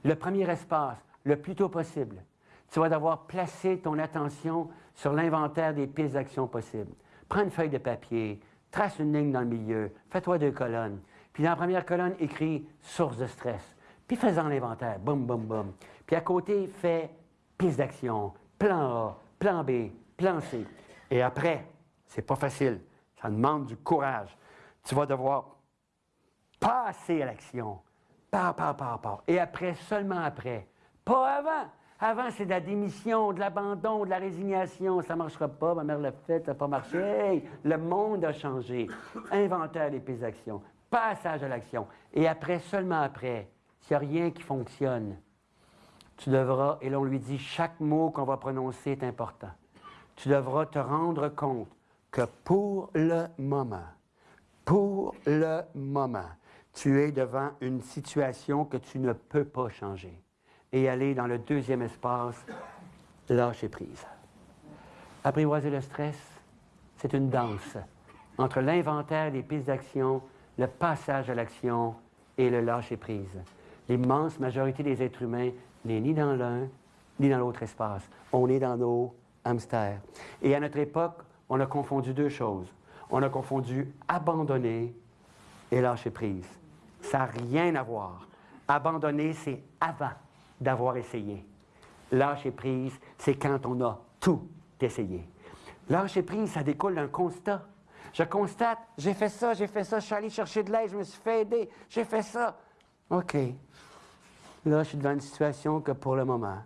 Le premier espace, le plus tôt possible, tu vas devoir placer ton attention sur l'inventaire des pistes d'action possibles. Prends une feuille de papier, trace une ligne dans le milieu, fais-toi deux colonnes. Puis dans la première colonne, écris source de stress. Puis fais-en l'inventaire, boum, boum, boum. Puis à côté, fais piste d'action, plan A, plan B, plan C. Et après, c'est pas facile, ça demande du courage. Tu vas devoir passer à l'action. Par, par, par, par. Et après, seulement après. Pas avant. Avant, c'est de la démission, de l'abandon, de la résignation. Ça ne marchera pas, ma mère l'a fait, ça n'a pas marché. le monde a changé. Inventaire des pistes d'action. Passage à l'action. Et après, seulement après, s'il n'y a rien qui fonctionne, tu devras, et l'on lui dit, chaque mot qu'on va prononcer est important. Tu devras te rendre compte que pour le moment, pour le moment, tu es devant une situation que tu ne peux pas changer. Et aller dans le deuxième espace, lâcher prise. Apprivoiser le stress, c'est une danse entre l'inventaire des pistes d'action, le passage à l'action et le lâcher prise. L'immense majorité des êtres humains n'est ni dans l'un ni dans l'autre espace. On est dans nos hamsters. Et à notre époque, on a confondu deux choses. On a confondu abandonner et lâcher prise. Ça n'a rien à voir. Abandonner, c'est avant d'avoir essayé. Lâcher prise, c'est quand on a tout essayé. Lâcher prise, ça découle d'un constat. Je constate, j'ai fait ça, j'ai fait ça, je suis allé chercher de l'aide, je me suis fait aider, j'ai fait ça. OK. Là, je suis devant une situation que pour le moment,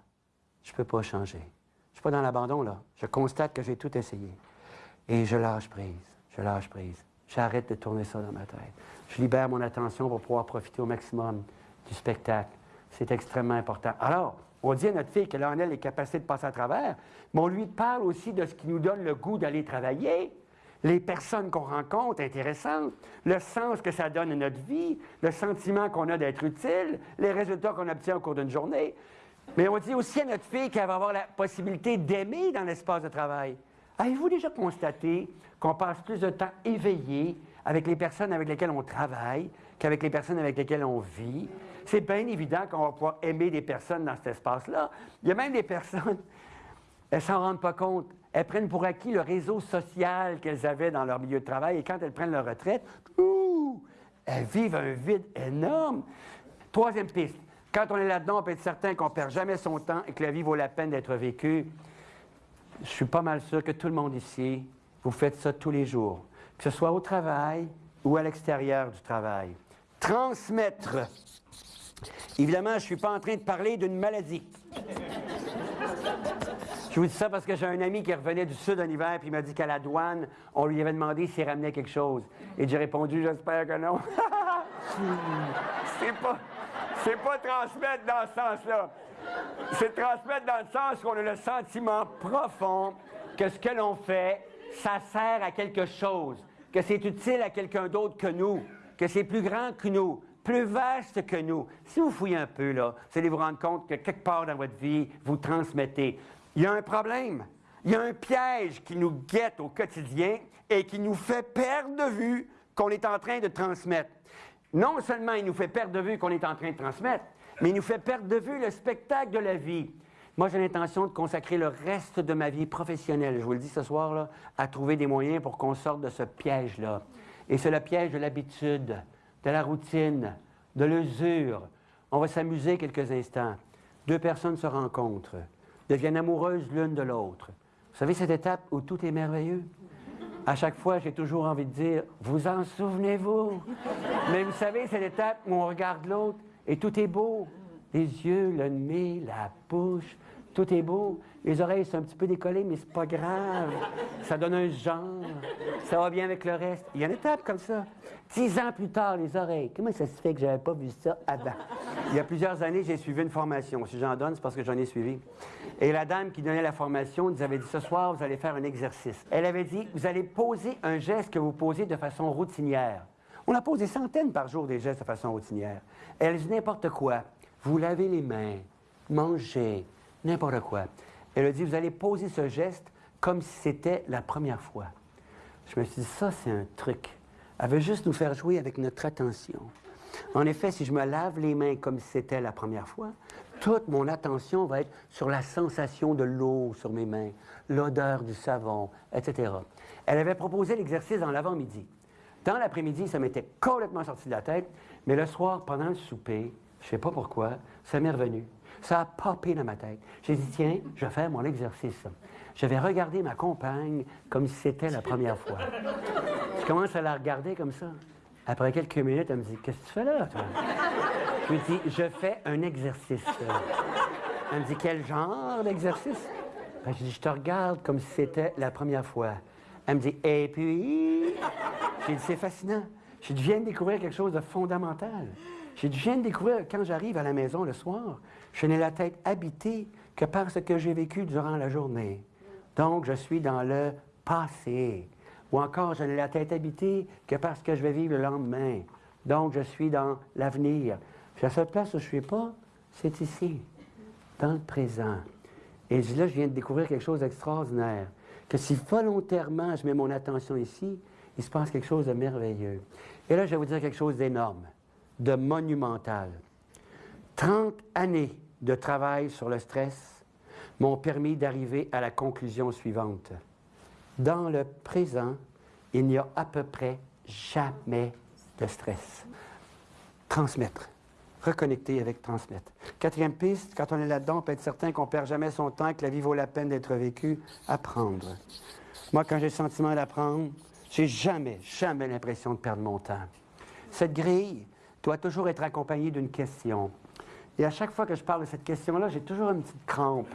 je ne peux pas changer. Je ne suis pas dans l'abandon, là. Je constate que j'ai tout essayé. Et je lâche prise, je lâche prise. J'arrête de tourner ça dans ma tête. Je libère mon attention pour pouvoir profiter au maximum du spectacle. C'est extrêmement important. Alors, on dit à notre fille qu'elle a en elle les capacités de passer à travers, mais on lui parle aussi de ce qui nous donne le goût d'aller travailler les personnes qu'on rencontre intéressantes, le sens que ça donne à notre vie, le sentiment qu'on a d'être utile, les résultats qu'on obtient au cours d'une journée. Mais on dit aussi à notre fille qu'elle va avoir la possibilité d'aimer dans l'espace de travail. Avez-vous déjà constaté qu'on passe plus de temps éveillé avec les personnes avec lesquelles on travaille qu'avec les personnes avec lesquelles on vit? C'est bien évident qu'on va pouvoir aimer des personnes dans cet espace-là. Il y a même des personnes, elles s'en rendent pas compte elles prennent pour acquis le réseau social qu'elles avaient dans leur milieu de travail et quand elles prennent leur retraite, elles vivent un vide énorme. Troisième piste, quand on est là-dedans, on peut être certain qu'on ne perd jamais son temps et que la vie vaut la peine d'être vécue. Je suis pas mal sûr que tout le monde ici, vous faites ça tous les jours, que ce soit au travail ou à l'extérieur du travail. Transmettre. Évidemment, je ne suis pas en train de parler d'une maladie. Je vous dis ça parce que j'ai un ami qui revenait du sud en hiver, puis il m'a dit qu'à la douane, on lui avait demandé s'il ramenait quelque chose. Et j'ai répondu, j'espère que non. c'est pas, c'est pas transmettre dans ce sens-là. C'est transmettre dans le sens qu'on a le sentiment profond que ce que l'on fait, ça sert à quelque chose, que c'est utile à quelqu'un d'autre que nous, que c'est plus grand que nous, plus vaste que nous. Si vous fouillez un peu, là, vous allez vous rendre compte que quelque part dans votre vie, vous transmettez il y a un problème. Il y a un piège qui nous guette au quotidien et qui nous fait perdre de vue qu'on est en train de transmettre. Non seulement il nous fait perdre de vue qu'on est en train de transmettre, mais il nous fait perdre de vue le spectacle de la vie. Moi, j'ai l'intention de consacrer le reste de ma vie professionnelle, je vous le dis ce soir, là, à trouver des moyens pour qu'on sorte de ce piège-là. Et c'est le piège de l'habitude, de la routine, de l'usure. On va s'amuser quelques instants. Deux personnes se rencontrent deviennent amoureuses l'une de l'autre. Vous savez cette étape où tout est merveilleux? À chaque fois, j'ai toujours envie de dire, vous en souvenez-vous? Mais vous savez, cette étape où on regarde l'autre et tout est beau. Les yeux, le nez, la bouche, tout est beau. Les oreilles sont un petit peu décollées, mais c'est pas grave. Ça donne un genre. Ça va bien avec le reste. Il y a une étape comme ça. Dix ans plus tard, les oreilles. Comment ça se fait que j'avais pas vu ça avant? Il y a plusieurs années, j'ai suivi une formation. Si j'en donne, c'est parce que j'en ai suivi. Et la dame qui donnait la formation nous avait dit ce soir, vous allez faire un exercice. Elle avait dit vous allez poser un geste que vous posez de façon routinière. On a posé centaines par jour des gestes de façon routinière. Elle dit n'importe quoi. Vous lavez les mains, mangez, n'importe quoi. Elle a dit, vous allez poser ce geste comme si c'était la première fois. Je me suis dit, ça, c'est un truc. Elle veut juste nous faire jouer avec notre attention. En effet, si je me lave les mains comme si c'était la première fois, toute mon attention va être sur la sensation de l'eau sur mes mains, l'odeur du savon, etc. Elle avait proposé l'exercice dans l'avant-midi. Dans l'après-midi, ça m'était complètement sorti de la tête, mais le soir, pendant le souper, je ne sais pas pourquoi, ça m'est revenu. Ça a popé dans ma tête. J'ai dit, tiens, je vais faire mon exercice. Je vais regarder ma compagne comme si c'était la première fois. je commence à la regarder comme ça. Après quelques minutes, elle me dit, qu'est-ce que tu fais là, toi? Je lui dis, je fais un exercice. Elle me dit, quel genre d'exercice? Ben, je dis, je te regarde comme si c'était la première fois. Elle me dit, et puis? J'ai dit, c'est fascinant. Je viens de découvrir quelque chose de fondamental. J'ai dit, je viens de découvrir, quand j'arrive à la maison le soir, je n'ai la tête habitée que par ce que j'ai vécu durant la journée. Donc, je suis dans le passé. Ou encore, je n'ai la tête habitée que parce que je vais vivre le lendemain. Donc, je suis dans l'avenir. Puis à cette place où je ne suis pas, c'est ici, dans le présent. Et là, je viens de découvrir quelque chose d'extraordinaire. Que si volontairement je mets mon attention ici, il se passe quelque chose de merveilleux. Et là, je vais vous dire quelque chose d'énorme, de monumental. 30 années de travail sur le stress m'ont permis d'arriver à la conclusion suivante. Dans le présent, il n'y a à peu près jamais de stress. Transmettre. Reconnecter avec transmettre. Quatrième piste, quand on est là-dedans, on peut être certain qu'on ne perd jamais son temps, que la vie vaut la peine d'être vécue. Apprendre. Moi, quand j'ai le sentiment d'apprendre, j'ai jamais, jamais l'impression de perdre mon temps. Cette grille doit toujours être accompagnée d'une question. Et à chaque fois que je parle de cette question-là, j'ai toujours une petite crampe.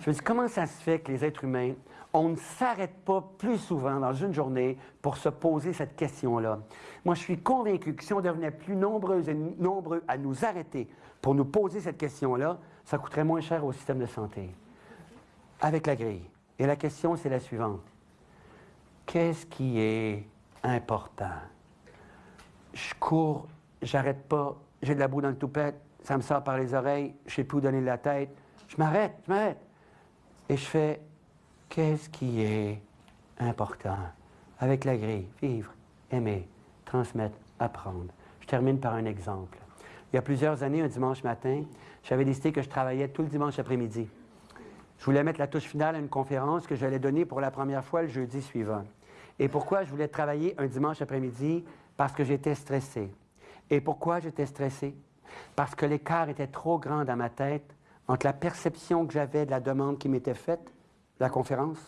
Je me dis, comment ça se fait que les êtres humains on ne s'arrête pas plus souvent dans une journée pour se poser cette question-là? Moi, je suis convaincu que si on devenait plus nombreux et nombreux à nous arrêter pour nous poser cette question-là, ça coûterait moins cher au système de santé. Avec la grille. Et la question, c'est la suivante. Qu'est-ce qui est important? Je cours, j'arrête pas, j'ai de la boue dans le toupette, ça me sort par les oreilles, je sais plus où donner la tête. Je m'arrête, je m'arrête. Et je fais Qu'est-ce qui est important? Avec la grille, vivre, aimer, transmettre, apprendre. Je termine par un exemple. Il y a plusieurs années, un dimanche matin, j'avais décidé que je travaillais tout le dimanche après-midi. Je voulais mettre la touche finale à une conférence que j'allais donner pour la première fois le jeudi suivant. Et pourquoi je voulais travailler un dimanche après-midi? Parce que j'étais stressé. Et pourquoi j'étais stressé? Parce que l'écart était trop grand dans ma tête entre la perception que j'avais de la demande qui m'était faite la conférence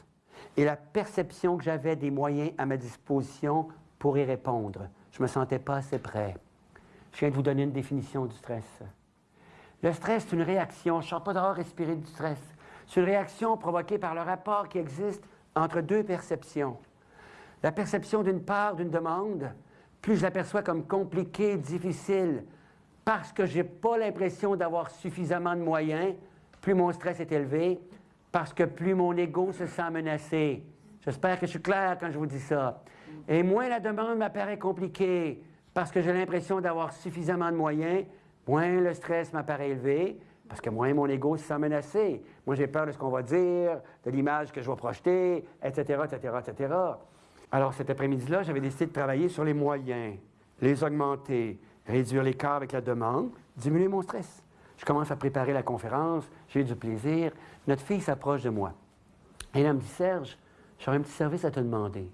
et la perception que j'avais des moyens à ma disposition pour y répondre. Je ne me sentais pas assez prêt. Je viens de vous donner une définition du stress. Le stress, c'est une réaction. Je ne sors pas d'avoir respirer du stress. C'est une réaction provoquée par le rapport qui existe entre deux perceptions. La perception d'une part d'une demande, plus je l'aperçois comme compliquée, difficile, parce que je n'ai pas l'impression d'avoir suffisamment de moyens, plus mon stress est élevé, parce que plus mon ego se sent menacé. J'espère que je suis clair quand je vous dis ça. Et moins la demande m'apparaît compliquée, parce que j'ai l'impression d'avoir suffisamment de moyens, moins le stress m'apparaît élevé, parce que moins mon ego se sent menacé. Moi, j'ai peur de ce qu'on va dire, de l'image que je vais projeter, etc., etc., etc. Alors, cet après-midi-là, j'avais décidé de travailler sur les moyens, les augmenter, réduire l'écart avec la demande, diminuer mon stress. Je commence à préparer la conférence, j'ai du plaisir. Notre fille s'approche de moi. Et elle me dit Serge, j'aurais un petit service à te demander.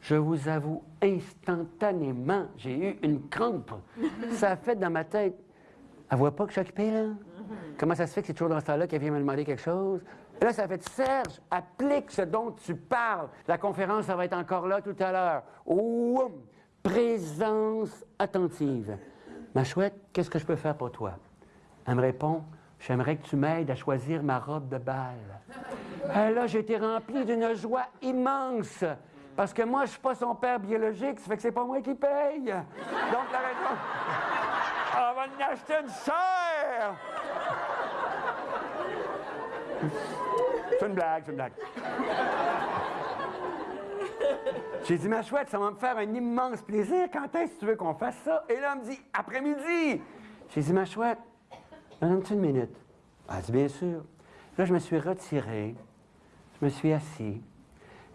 Je vous avoue, instantanément, j'ai eu une crampe. ça a fait dans ma tête. Elle voit pas que je suis occupé, là? Comment ça se fait que c'est toujours dans ce temps-là qu'elle vient me demander quelque chose? Là, ça fait Serge, applique ce dont tu parles. La conférence, ça va être encore là tout à l'heure. Ouh! Présence attentive. Ma chouette, qu'est-ce que je peux faire pour toi? Elle me répond J'aimerais que tu m'aides à choisir ma robe de bal. Et là, j'ai été rempli d'une joie immense. Parce que moi, je ne suis pas son père biologique, ça fait que c'est pas moi qui paye. Donc, la raison. On va en acheter une sœur! C'est une blague, c'est une blague. J'ai dit, ma chouette, ça va me faire un immense plaisir. Quand est-ce que tu veux qu'on fasse ça? Et là, elle me dit, après-midi. J'ai dit, ma chouette, Donne-tu une minute? Elle dit, bien sûr. Là, je me suis retiré, je me suis assis,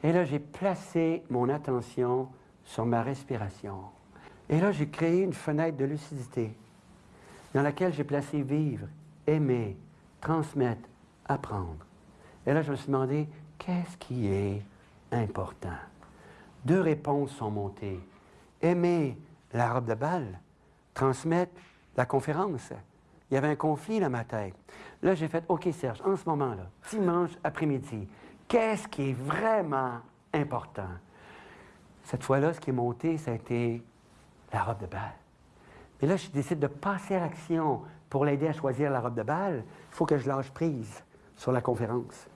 et là, j'ai placé mon attention sur ma respiration. Et là, j'ai créé une fenêtre de lucidité dans laquelle j'ai placé vivre, aimer, transmettre, apprendre. Et là, je me suis demandé, qu'est-ce qui est important? Deux réponses sont montées. Aimer la robe de balle, transmettre la conférence. Il y avait un conflit dans ma tête. Là, j'ai fait, OK, Serge, en ce moment-là, dimanche après-midi, qu'est-ce qui est vraiment important? Cette fois-là, ce qui est monté, ça a été la robe de balle. Mais là, je décide de passer à l'action pour l'aider à choisir la robe de balle. Il faut que je lâche prise sur la conférence.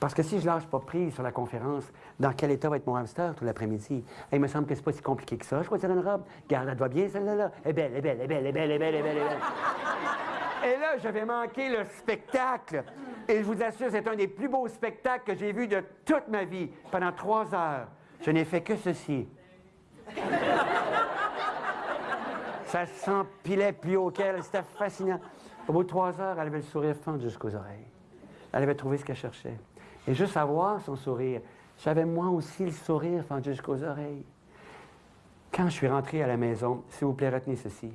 Parce que si je lâche pas prise sur la conférence, dans quel état va être mon hamster tout l'après-midi? Il me semble que c'est pas si compliqué que ça, choisir une robe. Garde, elle va bien, celle-là. Elle est belle, elle est belle, elle est belle, elle est belle, elle est belle, elle est belle. Et là, j'avais manqué le spectacle. Et je vous assure, c'est un des plus beaux spectacles que j'ai vu de toute ma vie. Pendant trois heures, Je n'ai fait que ceci. Ça s'empilait plus haut qu'elle, c'était fascinant. Au bout de trois heures, elle avait le sourire fendu jusqu'aux oreilles. Elle avait trouvé ce qu'elle cherchait. Et juste à voir son sourire, j'avais moi aussi le sourire fendu jusqu'aux oreilles. Quand je suis rentré à la maison, s'il vous plaît, retenez ceci.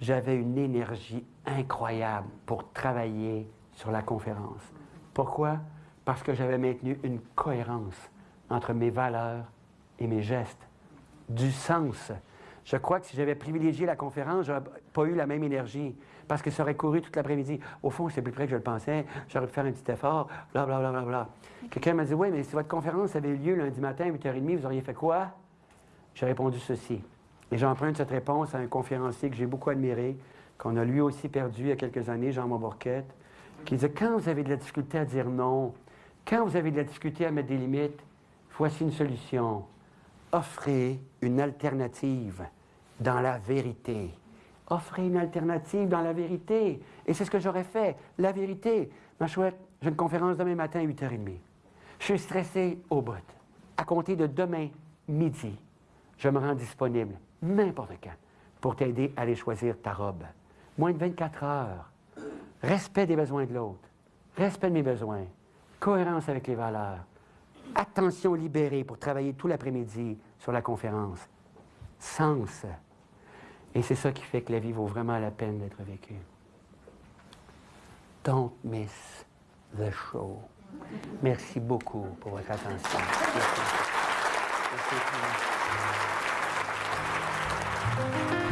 J'avais une énergie incroyable pour travailler sur la conférence. Pourquoi? Parce que j'avais maintenu une cohérence entre mes valeurs et mes gestes, du sens. Je crois que si j'avais privilégié la conférence, je n'aurais pas eu la même énergie, parce que ça aurait couru toute l'après-midi. Au fond, c'est plus près que je le pensais, j'aurais pu faire un petit effort, bla, bla, bla, bla, bla. Quelqu'un m'a dit, oui, mais si votre conférence avait eu lieu lundi matin à 8h30, vous auriez fait quoi? J'ai répondu ceci. Et j'emprunte cette réponse à un conférencier que j'ai beaucoup admiré, qu'on a lui aussi perdu il y a quelques années, Jean Montbourquette, qui disait, quand vous avez de la difficulté à dire non, quand vous avez de la difficulté à mettre des limites, voici une solution. Offrez une alternative dans la vérité. Offrez une alternative dans la vérité. Et c'est ce que j'aurais fait. La vérité. Ma chouette, j'ai une conférence demain matin à 8h30. Je suis stressé au bout. À compter de demain midi, je me rends disponible n'importe quand pour t'aider à aller choisir ta robe. Moins de 24 heures. Respect des besoins de l'autre. Respect de mes besoins. Cohérence avec les valeurs. Attention libérée pour travailler tout l'après-midi sur la conférence. Sens. Et c'est ça qui fait que la vie vaut vraiment la peine d'être vécue. Don't miss the show. Merci beaucoup pour votre attention. Merci.